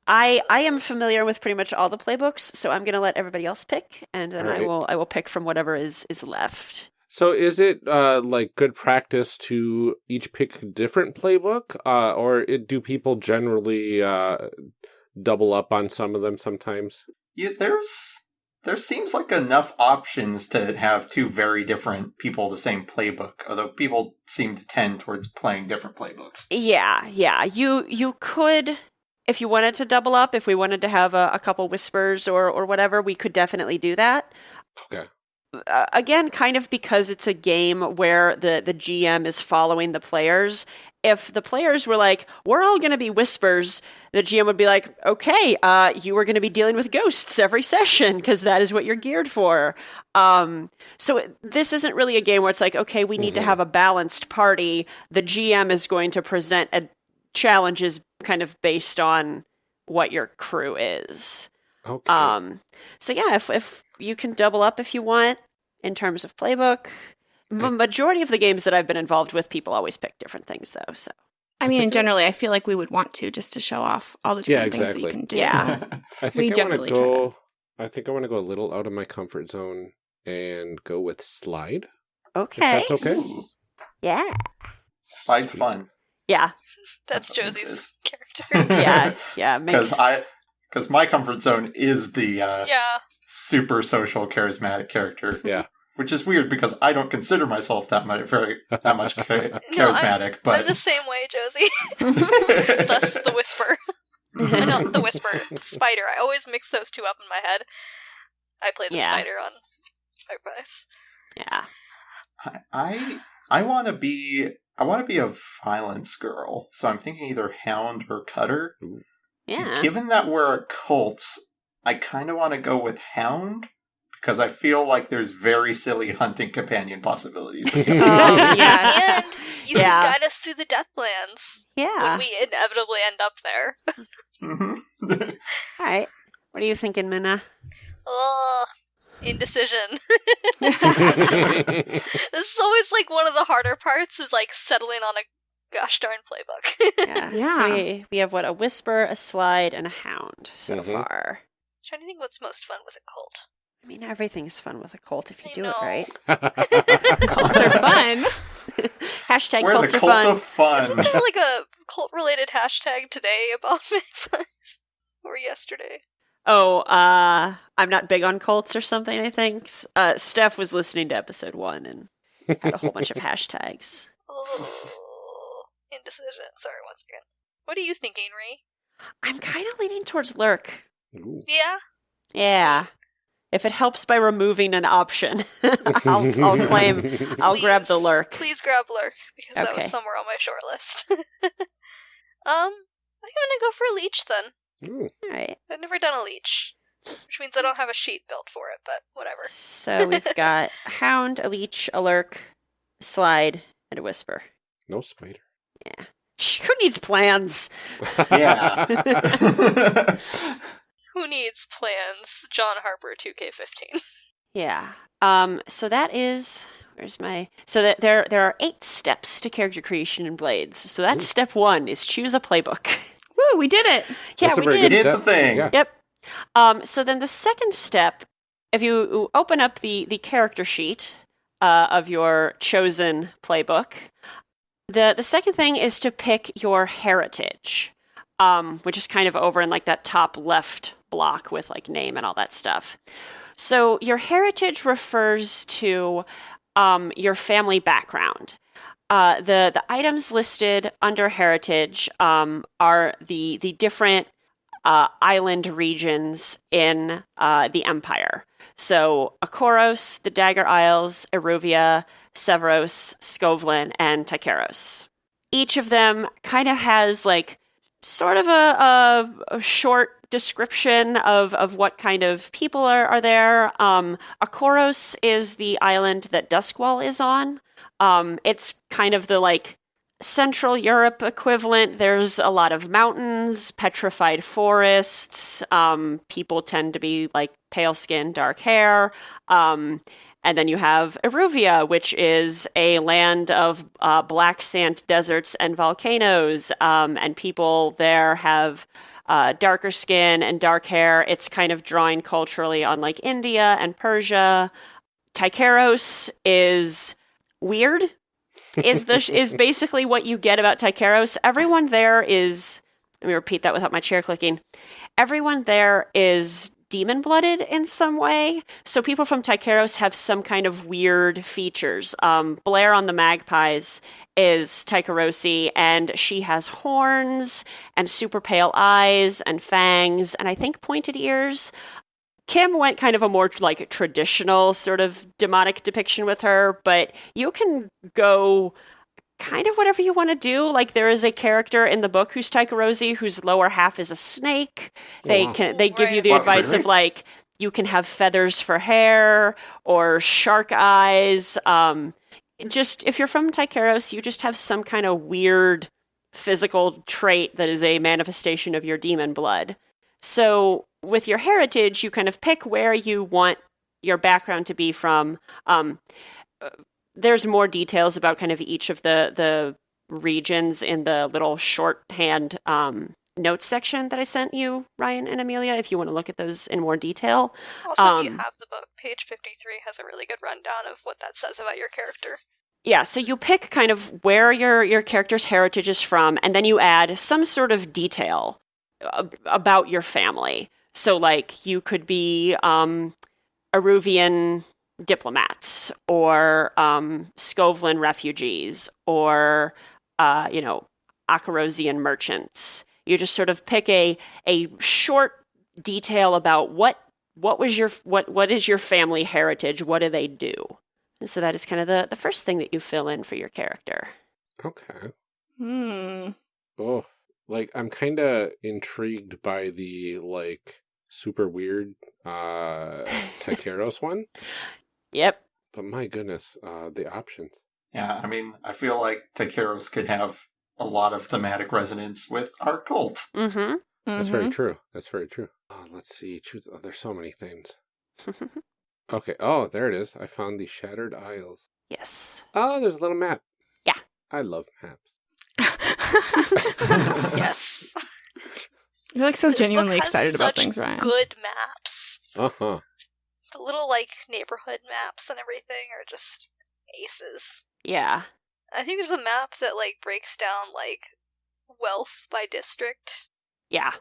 I I am familiar with pretty much all the playbooks, so I'm going to let everybody else pick, and then I will I will pick from whatever is is left. So, is it uh, like good practice to each pick a different playbook, uh, or it, do people generally uh, double up on some of them sometimes? Yeah, there's there seems like enough options to have two very different people the same playbook, although people seem to tend towards playing different playbooks. Yeah, yeah. You you could if you wanted to double up, if we wanted to have a, a couple whispers or or whatever, we could definitely do that. Okay. Uh, again, kind of because it's a game where the the GM is following the players. If the players were like, "We're all going to be whispers," the GM would be like, "Okay, uh, you are going to be dealing with ghosts every <laughs> session because that is what you're geared for." Um, so it- this isn't really a game where it's like, "Okay, we need to Mhm. have a balanced party." The GM is going to present a challenges kind of based on what your crew is. Okay. Um, so yeah, if if you can double up if you want in terms of playbook. The majority of the games that I've been involved with, people always pick different things though. So I mean, think and generally, I feel like we would want to just to show off all the Yeah, different things that you can do. Yeah. <laughs> <laughs> I we think I want generally to try go. I think I want to go a little out of my comfort zone and go with slide. okay, that's okay. Yeah, Slide's fun. yeah, That's That's Josie's character. yeah, <laughs> yeah. Because Makes I because my comfort zone is the uh, yeah. Super social charismatic character. Yeah. Which is weird because I don't consider myself that much very that much cha- <laughs> No, I'm- charismatic, I'm but the same way, Josie. <laughs> <laughs> Thus the whisper. I know the whisper. Spider. I always mix those two up in my head. I play the Yeah. spider on Magpies. yeah, I I, I want to be I want to be a violence girl, so I'm thinking either Hound or Cutter. So yeah. given that we're a cult, I kind of want to go with Hound because I feel like there's very silly hunting companion possibilities. with <laughs> Hound. Oh, <laughs> yes. And you <laughs> Yeah. can guide us through the Deathlands yeah. when we inevitably end up there. Mhm. All right. What are you thinking, Minna? Ugh. Indecision. this is always like one of the harder parts is like settling on a gosh darn playbook. Yeah. Yeah. So we, we have what a whisper, a slide, and a hound so Mhm. far. Trying to think what's most fun with a cult. I mean, everything's fun with a cult if you I do know. it right. <laughs> Cults are fun. <laughs> Hashtag We're cults the are cult fun. of fun. Isn't there like a <laughs> cult related hashtag today about Magpies? Or yesterday? Oh, uh, I'm not big on cults or something, I think. Uh, Steph was listening to episode one and had a whole bunch of hashtags. Ugh. Indecision. Sorry, once again. What are you thinking, Ree? I'm kind of leaning towards lurk. Ooh. Yeah? Yeah. If it helps by removing an option, <laughs> I'll, I'll claim, <laughs> I'll grab the Please- lurk. Please grab lurk because that was somewhere on my short list. <laughs> um, I think I'm gonna go for a leech then. Ooh. All right. I've never done a leech, which means I don't have a sheet built for it. But whatever. So we've got a hound, a leech, a lurk, a slide, and a whisper. No spider. Yeah. Who needs plans? Yeah. Who needs plans? John Harper, 2K15. <laughs> Yeah. Um. So that is where's my so that there there are eight steps to character creation in Blades. So that's Ooh. step one is choose a playbook. <laughs> Woo, we did it. yeah, we did. good Did the thing. Yeah. Yep. Um, so then the second step, if you open up the, the character sheet uh, of your chosen playbook, the, the second thing is to pick your heritage, um, which is kind of over in like that top left block with like name and all that stuff. So your heritage refers to um, your family background. Uh, the the items listed under heritage um, are the the different uh, island regions in uh, the Empire. So Akoros, the Dagger Isles, Iruvia, Severos, Skovlan, and Tycheros. Each of them kind of has like sort of a, a, a short description of, of what kind of people are, are there. Um, Akoros is the island that Duskwall is on. Um, it's kind of the like Central Europe equivalent. There's a lot of mountains, petrified forests. Um, people tend to be like pale skin, dark hair. Um, and then you have Iruvia, which is a land of uh, black sand deserts and volcanoes. Um, and people there have uh, darker skin and dark hair. It's kind of drawing culturally on like India and Persia. Tycheros is weird. Is the is <laughs> basically what you get about Tycheros. Everyone there is. Let me repeat that without my chair clicking. Everyone there is demon blooded in some way. So people from Tycheros have some kind of weird features. Um, Blair on the Magpies is Tycherosi, and she has horns and super pale eyes and fangs, and I think pointed ears. Kim went kind of a more like traditional sort of demonic depiction with her, but you can go kind of whatever you want to do. Like there is a character in the book who's Tycherosi, whose lower half is a snake. They Wow. can they give you the Wow, advice really? of like you can have feathers for hair or shark eyes. Um, just if you're from Tycheros, you just have some kind of weird physical trait that is a manifestation of your demon blood. So with your heritage, you kind of pick where you want your background to be from. Um, uh, there's more details about kind of each of the the regions in the little shorthand um, notes section that I sent you, Ryan and Amelia. If you want to look at those in more detail, Also, if you Um, have the book, page 53 has a really good rundown of what that says about your character. yeah. So you pick kind of where your your character's heritage is from, and then you add some sort of detail ab- about your family. So like you could be um, Iruvian diplomats or um, Skovlan refugees or uh, you know Akorosian merchants. You just sort of pick a a short detail about what what was your what what is your family heritage? What do they do? And so that is kind of the the first thing that you fill in for your character. Okay. Hmm. Oh, like I'm kind of intrigued by the like super weird uh <laughs> Tycheros one, Yep. but my goodness, uh the options. Yeah, I mean, I feel like Tycheros could have a lot of thematic resonance with our cult. Mm-hmm. That's Mhm. very true. That's very true. Oh, let's see. Choose. Oh, there's so many things. <laughs> Okay. Oh, there it is. I found the Shattered Isles. yes. Oh, there's a little map. Yeah. I love maps. <laughs> Yes. You're like so This book genuinely has excited about such things, Ryan. Good maps. Uh huh. The little, like, neighborhood maps and everything are just aces. Yeah. I think there's a map that, like, breaks down, like, wealth by district. Yeah.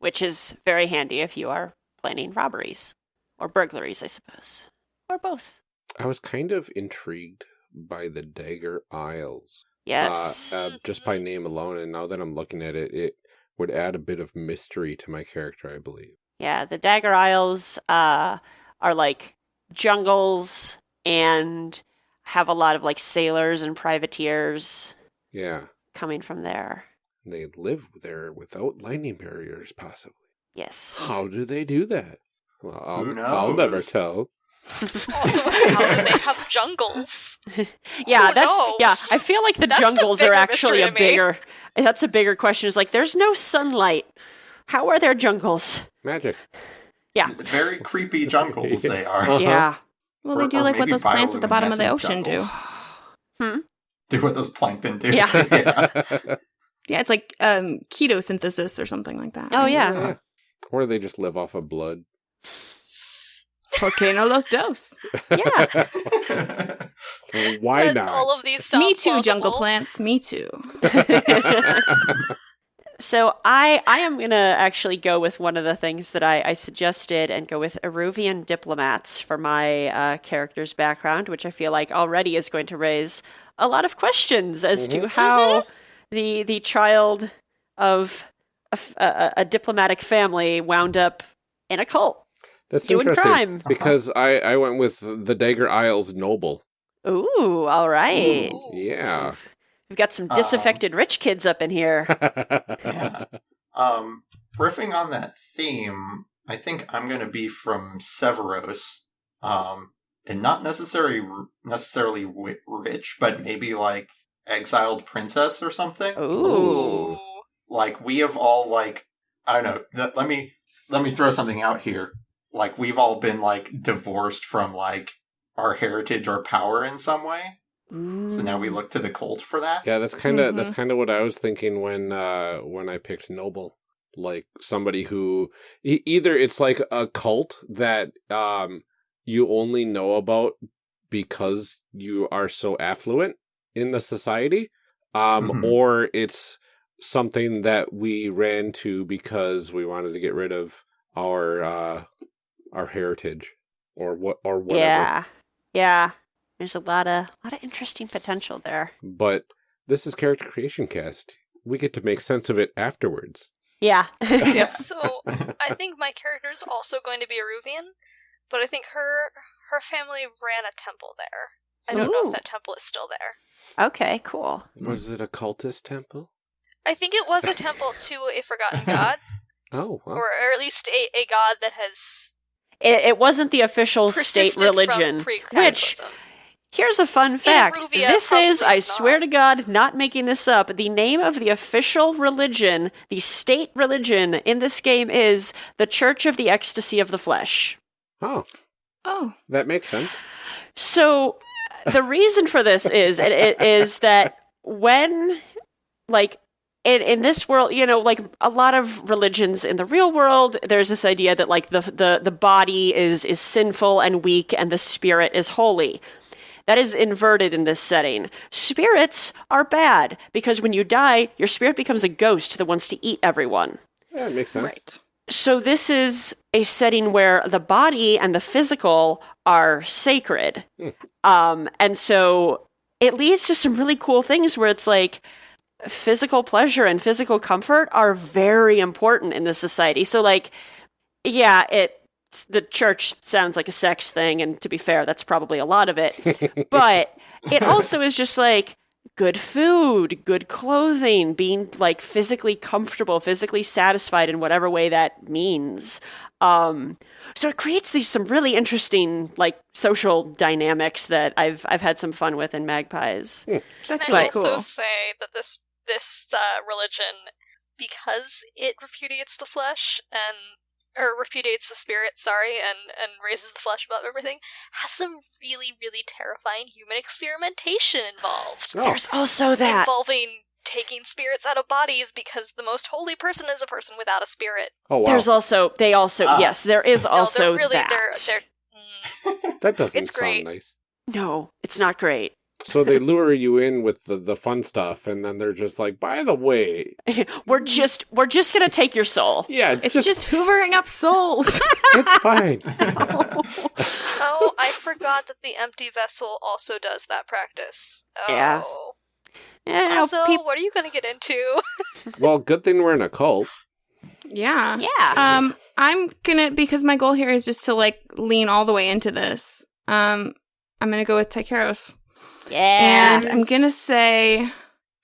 Which is very handy if you are planning robberies or burglaries, I suppose, or both. I was kind of intrigued by the Dagger Isles. Yes. Uh, uh, just by name alone, and now that I'm looking at it, it would add a bit of mystery to my character, I believe. Yeah, the Dagger Isles uh, are like jungles and have a lot of like sailors and privateers Yeah. coming from there. They live there without lightning barriers, possibly. Yes. How do they do that? Well, I'll, Who I'll never tell. Also, <laughs> how do they have jungles? <laughs> yeah, Who that's yeah. I feel like the That's the jungles are actually a mystery to me. bigger. That's a bigger question. Is like, there's no sunlight. How are there jungles? Magic. Yeah. Very creepy jungles they <laughs> are. Uh-huh. Yeah. well, they Or- do or like what those plants at the bottom of the bioluminescent ocean do. jungles. Do what those plankton do. Yeah. yeah. Yeah, it's like um, chemosynthesis or something like that. Oh yeah. Yeah. Or they just live off of blood? Porque no los dos. Yeah. Why And not? All of these sound Me too, jungle plants. Me too. <laughs> So I I am gonna actually go with one of the things that I, I suggested and go with Iruvian diplomats for my uh, character's background, which I feel like already is going to raise a lot of questions as to how the the child of a diplomatic family wound up in a cult That's doing interesting crime. because I, I went with the Dagger Isles Noble. Ooh, all right. Ooh. Yeah. So We've got some Um, disaffected rich kids up in here. <laughs> Yeah. Um, riffing on that theme, I think I'm going to be from Severos, um, and not necessarily necessarily rich, but maybe like exiled princess or something. Ooh. Like we have all like I don't know. Th- let me let me throw something out here. Like we've all been like divorced from like our heritage or power in some way. So now we look to the cult for that. Yeah, that's kind of that's Mhm. kind of what I was thinking when uh when I picked Noble, like somebody who e- either it's like a cult that um you only know about because you are so affluent in the society, um Mhm. or it's something that we ran to because we wanted to get rid of our uh our heritage or what or whatever. Yeah. Yeah. There's a lot of a lot of interesting potential there. But this is character creation cast. We get to make sense of it afterwards. Yeah. <laughs> Yep. So I <laughs> think my character is also going to be Iruvian, but I think her her family ran a temple there. I don't know if that temple is still there. okay, cool. Was it a cultist temple? I think it was a temple to a forgotten <laughs> god, Oh, well. or, or at least a, a god that has It, it wasn't the official state religion. Which here's a fun fact. Ruvia, this is, I it's swear to God, not making this up. The name of the official religion, the state religion in this game is the Church of the Ecstasy of the Flesh. oh, Oh. that makes sense. So the reason for this is it, it is that when like in, in this world, you know, like a lot of religions in the real world, there's this idea that like the the the body is is sinful and weak and the spirit is holy. That is inverted in this setting. Spirits are bad because when you die, your spirit becomes a ghost that wants to eat everyone. Yeah, it makes sense. Right. So this is a setting where the body and the physical are sacred. Hmm. Um, and so it leads to some really cool things where it's like physical pleasure and physical comfort are very important in this society. So like, yeah, it the church sounds like a sex thing, and to be fair, that's probably a lot of it. <laughs> but it also is just like good food, good clothing, being like physically comfortable, physically satisfied in whatever way that means. Um, so it creates these some really interesting like social dynamics that I've I've had some fun with in Magpies. That's Can really I also cool. say that this this uh, religion, because it repudiates the flesh and or repudiates the spirit, sorry, and and raises the flesh above everything, has some really really terrifying human experimentation involved, Oh, There's also that. involving taking spirits out of bodies because the most holy person is a person without a spirit. oh wow. There's also they also Ah. yes, there is No, also they're really that. they're they're. <laughs> Mm, that doesn't it's great. sound nice. No, it's not great. So they lure you in with the, the fun stuff, and then they're just like, by the way, <laughs> we're just we're just gonna take your soul. yeah, It's just hoovering up souls. <laughs> it's fine. <laughs> oh, I forgot that the empty vessel also does that practice. Oh. Yeah. No, Also, peop- what are you going to get into? well, good thing we're in a cult. yeah. yeah. Um, I'm gonna because my goal here is just to like lean all the way into this. Um, I'm gonna go with Tycheros, yeah. and I'm gonna say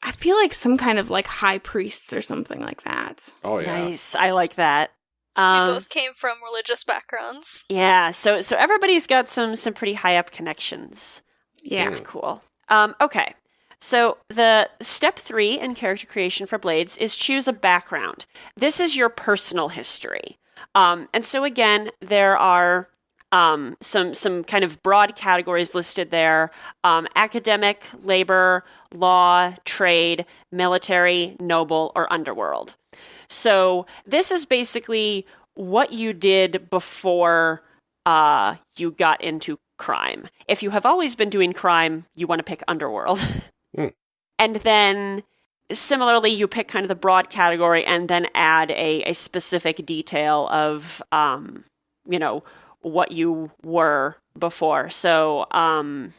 I feel like some kind of like high priests or something like that. Oh yeah. Nice. I like that. we Um, both came from religious backgrounds. yeah. So so everybody's got some some pretty high up connections. Yeah. That's cool. Um, okay. So the step three in character creation for Blades is choose a background. This is your personal history. Um, and so again, there are um, some some kind of broad categories listed there: um, academic, labor, law, trade, military, noble, or underworld. So this is basically what you did before uh, you got into crime. If you have always been doing crime, you want to pick underworld. <laughs> Hmm. And then similarly, you pick kind of the broad category and then add a, a specific detail of, um, you know, what you were before. So, um,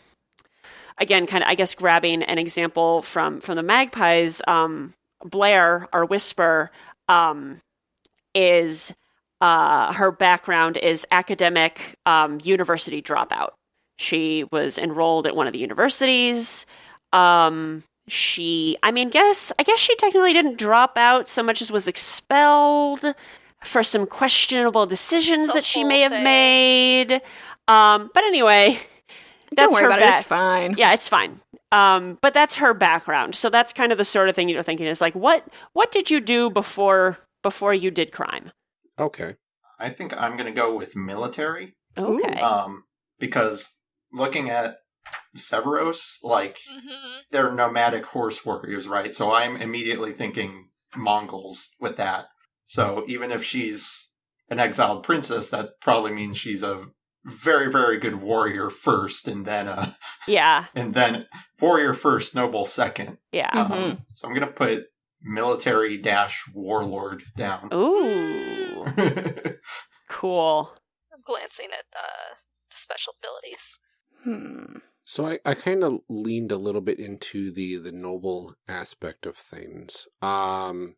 again, kind of, I guess, grabbing an example from from the Magpies, um, Blair, our Whisper, um, is uh, her background is academic um, university dropout. She was enrolled at one of the universities. Um, she I mean guess I guess she technically didn't drop out so much as was expelled for some questionable decisions that she may have thing. made. Um but anyway, that's Don't worry her about back- it. It's fine. Yeah, it's fine. Um, but that's her background. So that's kind of the sort of thing you're thinking is like, what what did you do before before you did crime? Okay. I think I'm going to go with military Okay. um, because looking at Severos, like hmm they're nomadic horse warriors, right? So I'm immediately thinking Mongols with that. So even if she's an exiled princess, that probably means she's a very, very good warrior first, and then uh, yeah. <laughs> and then warrior first, noble second. Yeah. Um, so I'm gonna put military dash warlord down. Ooh. <laughs> Cool. I'm glancing at the special abilities. Hmm. So I, I kind of leaned a little bit into the the noble aspect of things. Um,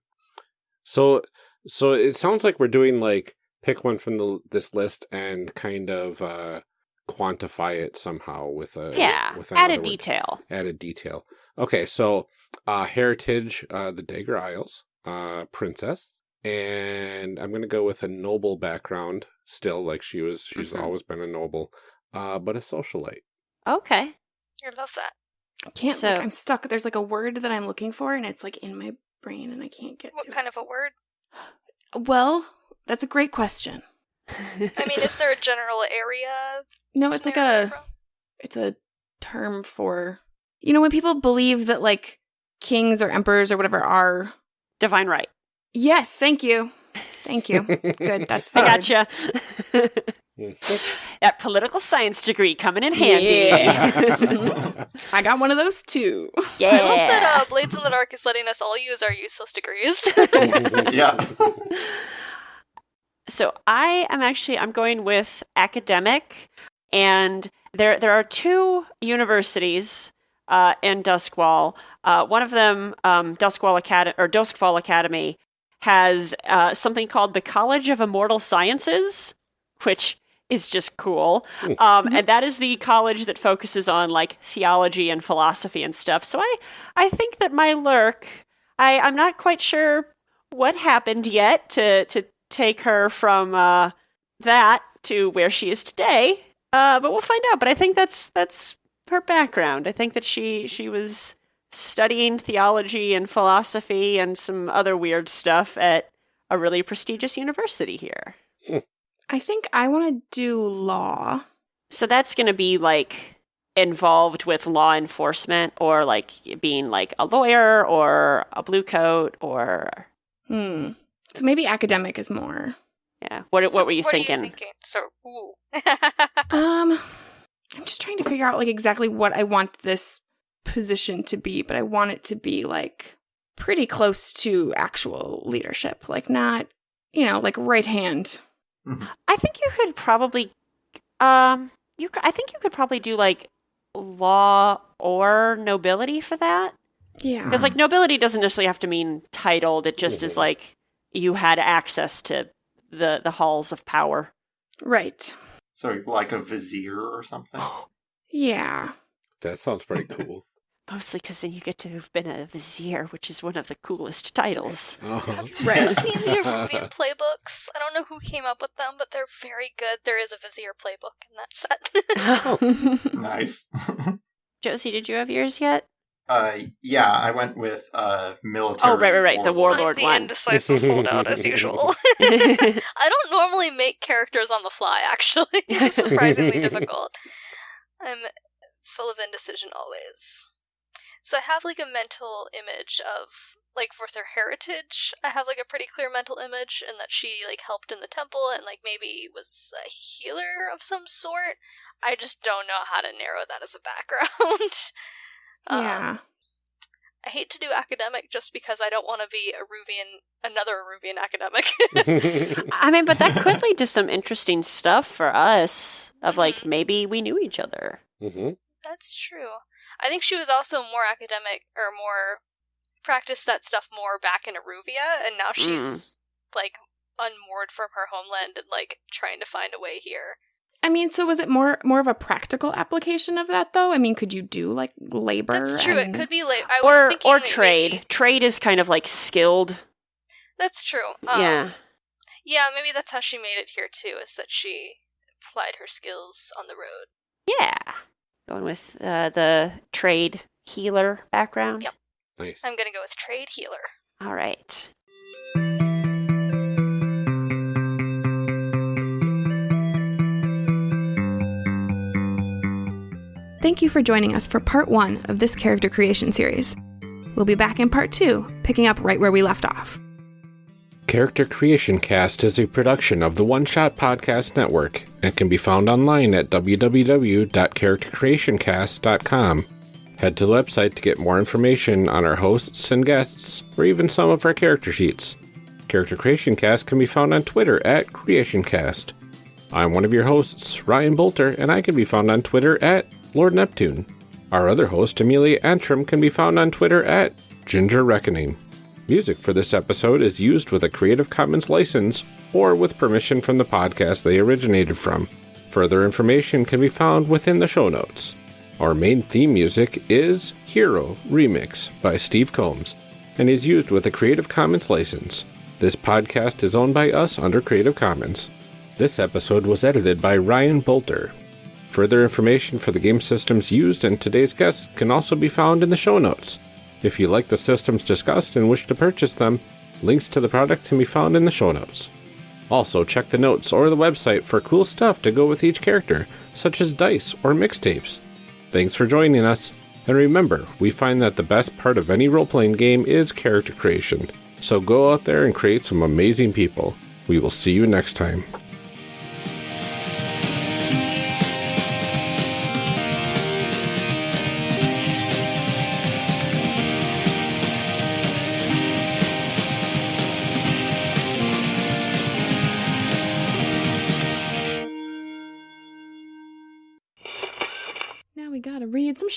so so it sounds like we're doing like pick one from the this list and kind of uh quantify it somehow with a Yeah. with Added another word. detail. added detail. Okay, so uh heritage, uh the Dagger Isles, uh princess, and I'm gonna go with a noble background. Still, like she was, she's Mhm. always been a noble, uh, but a socialite. Okay. I love that. I can't. So- look. I'm stuck. There's like a word that I'm looking for, and it's like in my brain, and I can't get What to kind of a word? It. Well, that's a great question. <laughs> I mean, is there a general area? No, it's like a from? it's a term for you know when people believe that like kings or emperors or whatever are Divine right. yes thank you thank you good that's the <laughs> I gotcha. <laughs> that political science degree coming in handy. Yes. <laughs> i got one of those too Yeah. I love that uh, Blades in the Dark is letting us all use our useless degrees. <laughs> yeah. <laughs> so I am actually I'm going with academic, and there there are two universities uh, in Duskwall. Uh, one of them, um, Duskwall Academy or Duskwall Academy, has uh, something called the College of Immortal Sciences, which is just cool. Um, and that is the college that focuses on like theology and philosophy and stuff. So I I think that my lurk, I I'm not quite sure what happened yet to to take her from uh, that to where she is today. Uh, but we'll find out. But I think that's that's her background. I think that she she was studying theology and philosophy and some other weird stuff at a really prestigious university here. I think i want to do law So that's going to be like involved with law enforcement or like being like a lawyer or a blue coat or hmm so maybe academic is more yeah. What So what were you what thinking? Are you thinking? So, ooh. <laughs> um i'm just trying to figure out like exactly what i want this position to be but i want it to be like pretty close to actual leadership like not you know like right hand I think you could probably um you c- I think you could probably do like law or nobility for that. yeah Because like nobility doesn't necessarily have to mean titled. It just is like you had access to the the halls of power. right So like a vizier or something. <gasps> yeah that sounds pretty cool. Mostly because then you get to have been a vizier, which is one of the coolest titles. Uh-huh. Have you Right. ever <laughs> seen the Iruvian playbooks? I don't know who came up with them, but they're very good. There is a Vizier playbook in that set. <laughs> nice. <laughs> Josie, did you have yours yet? uh, yeah, I went with uh military. Oh, right, right, right, the warlord. warlord I'm the one. indecisive holdout as usual. I don't normally make characters on the fly, actually. it's surprisingly difficult. I'm full of indecision always. So I have like a mental image of like for their heritage, I have like a pretty clear mental image and that she like helped in the temple and like maybe was a healer of some sort. I just don't know how to narrow that as a background. <laughs> Um, yeah I hate to do academic just because I don't want to be a Ruvian, another Ruvian academic. <laughs> I mean, but that could <laughs> lead to some interesting stuff for us. Of like Mhm. maybe we knew each other. hmm That's true. I think she was also more academic or more practiced that stuff more back in Iruvia, and now she's like unmoored from her homeland and like trying to find a way here. I mean, so was it more more of a practical application of that though? I mean, could you do like labor? That's true. and- It could be labor. I was Or thinking or trade. maybe- Trade is kind of like skilled. That's true. Um, yeah. Yeah, maybe that's how she made it here too. Is that she applied her skills on the road? Yeah. Going with uh, the trade healer background. Yep. Nice. I'm gonna go with trade healer. All right. Thank you for joining us for part one of this character creation series. We'll be back in part two, picking up right where we left off. Character Creation Cast is a production of the One Shot Podcast Network and can be found online at www.charactercreationcast.com. Head to the website to get more information on our hosts and guests, or even some of our character sheets. Character Creation Cast can be found on Twitter at CreationCast. I'm one of your hosts, Ryan Boelter, and I can be found on Twitter at Lord Neptune. Our other host, Amelia Antrim, can be found on Twitter at Ginger Reckoning. Music for this episode is used with a Creative Commons license or with permission from the podcast they originated from. Further information can be found within the show notes. Our main theme music is Hero Remix by Steve Combs and is used with a Creative Commons license. This podcast is owned by us under Creative Commons. This episode was edited by Ryan Boelter. Further information for the game systems used and today's guests can also be found in the show notes. If you like the systems discussed and wish to purchase them, links to the products can be found in the show notes. Also, check the notes or the website for cool stuff to go with each character, such as dice or mixtapes. Thanks for joining us, and remember, we find that the best part of any role playing game is character creation. So go out there and create some amazing people. We will see you next time.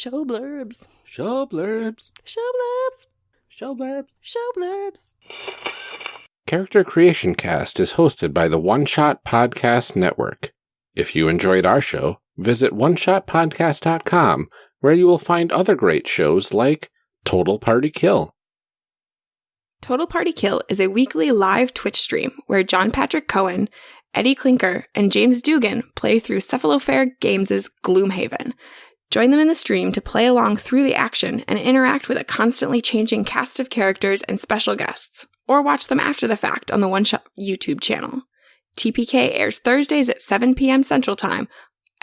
Show blurbs. Show blurbs. Show blurbs. Show blurbs. Show blurbs. Character Creation Cast is hosted by the One Shot Podcast Network. If you enjoyed our show, visit oneshotpodcast.com where you will find other great shows like Total Party Kill. Total Party Kill is a weekly live Twitch stream where John Patrick Cohen, Eddie Clinker, and James Dugan play through Cephalofair Games' Gloomhaven. Join them in the stream to play along through the action and interact with a constantly changing cast of characters and special guests, or watch them after the fact on the One Shot YouTube channel. TPK airs Thursdays at 7 p.m. Central Time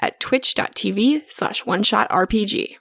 at twitch.tv slash one shot RPG.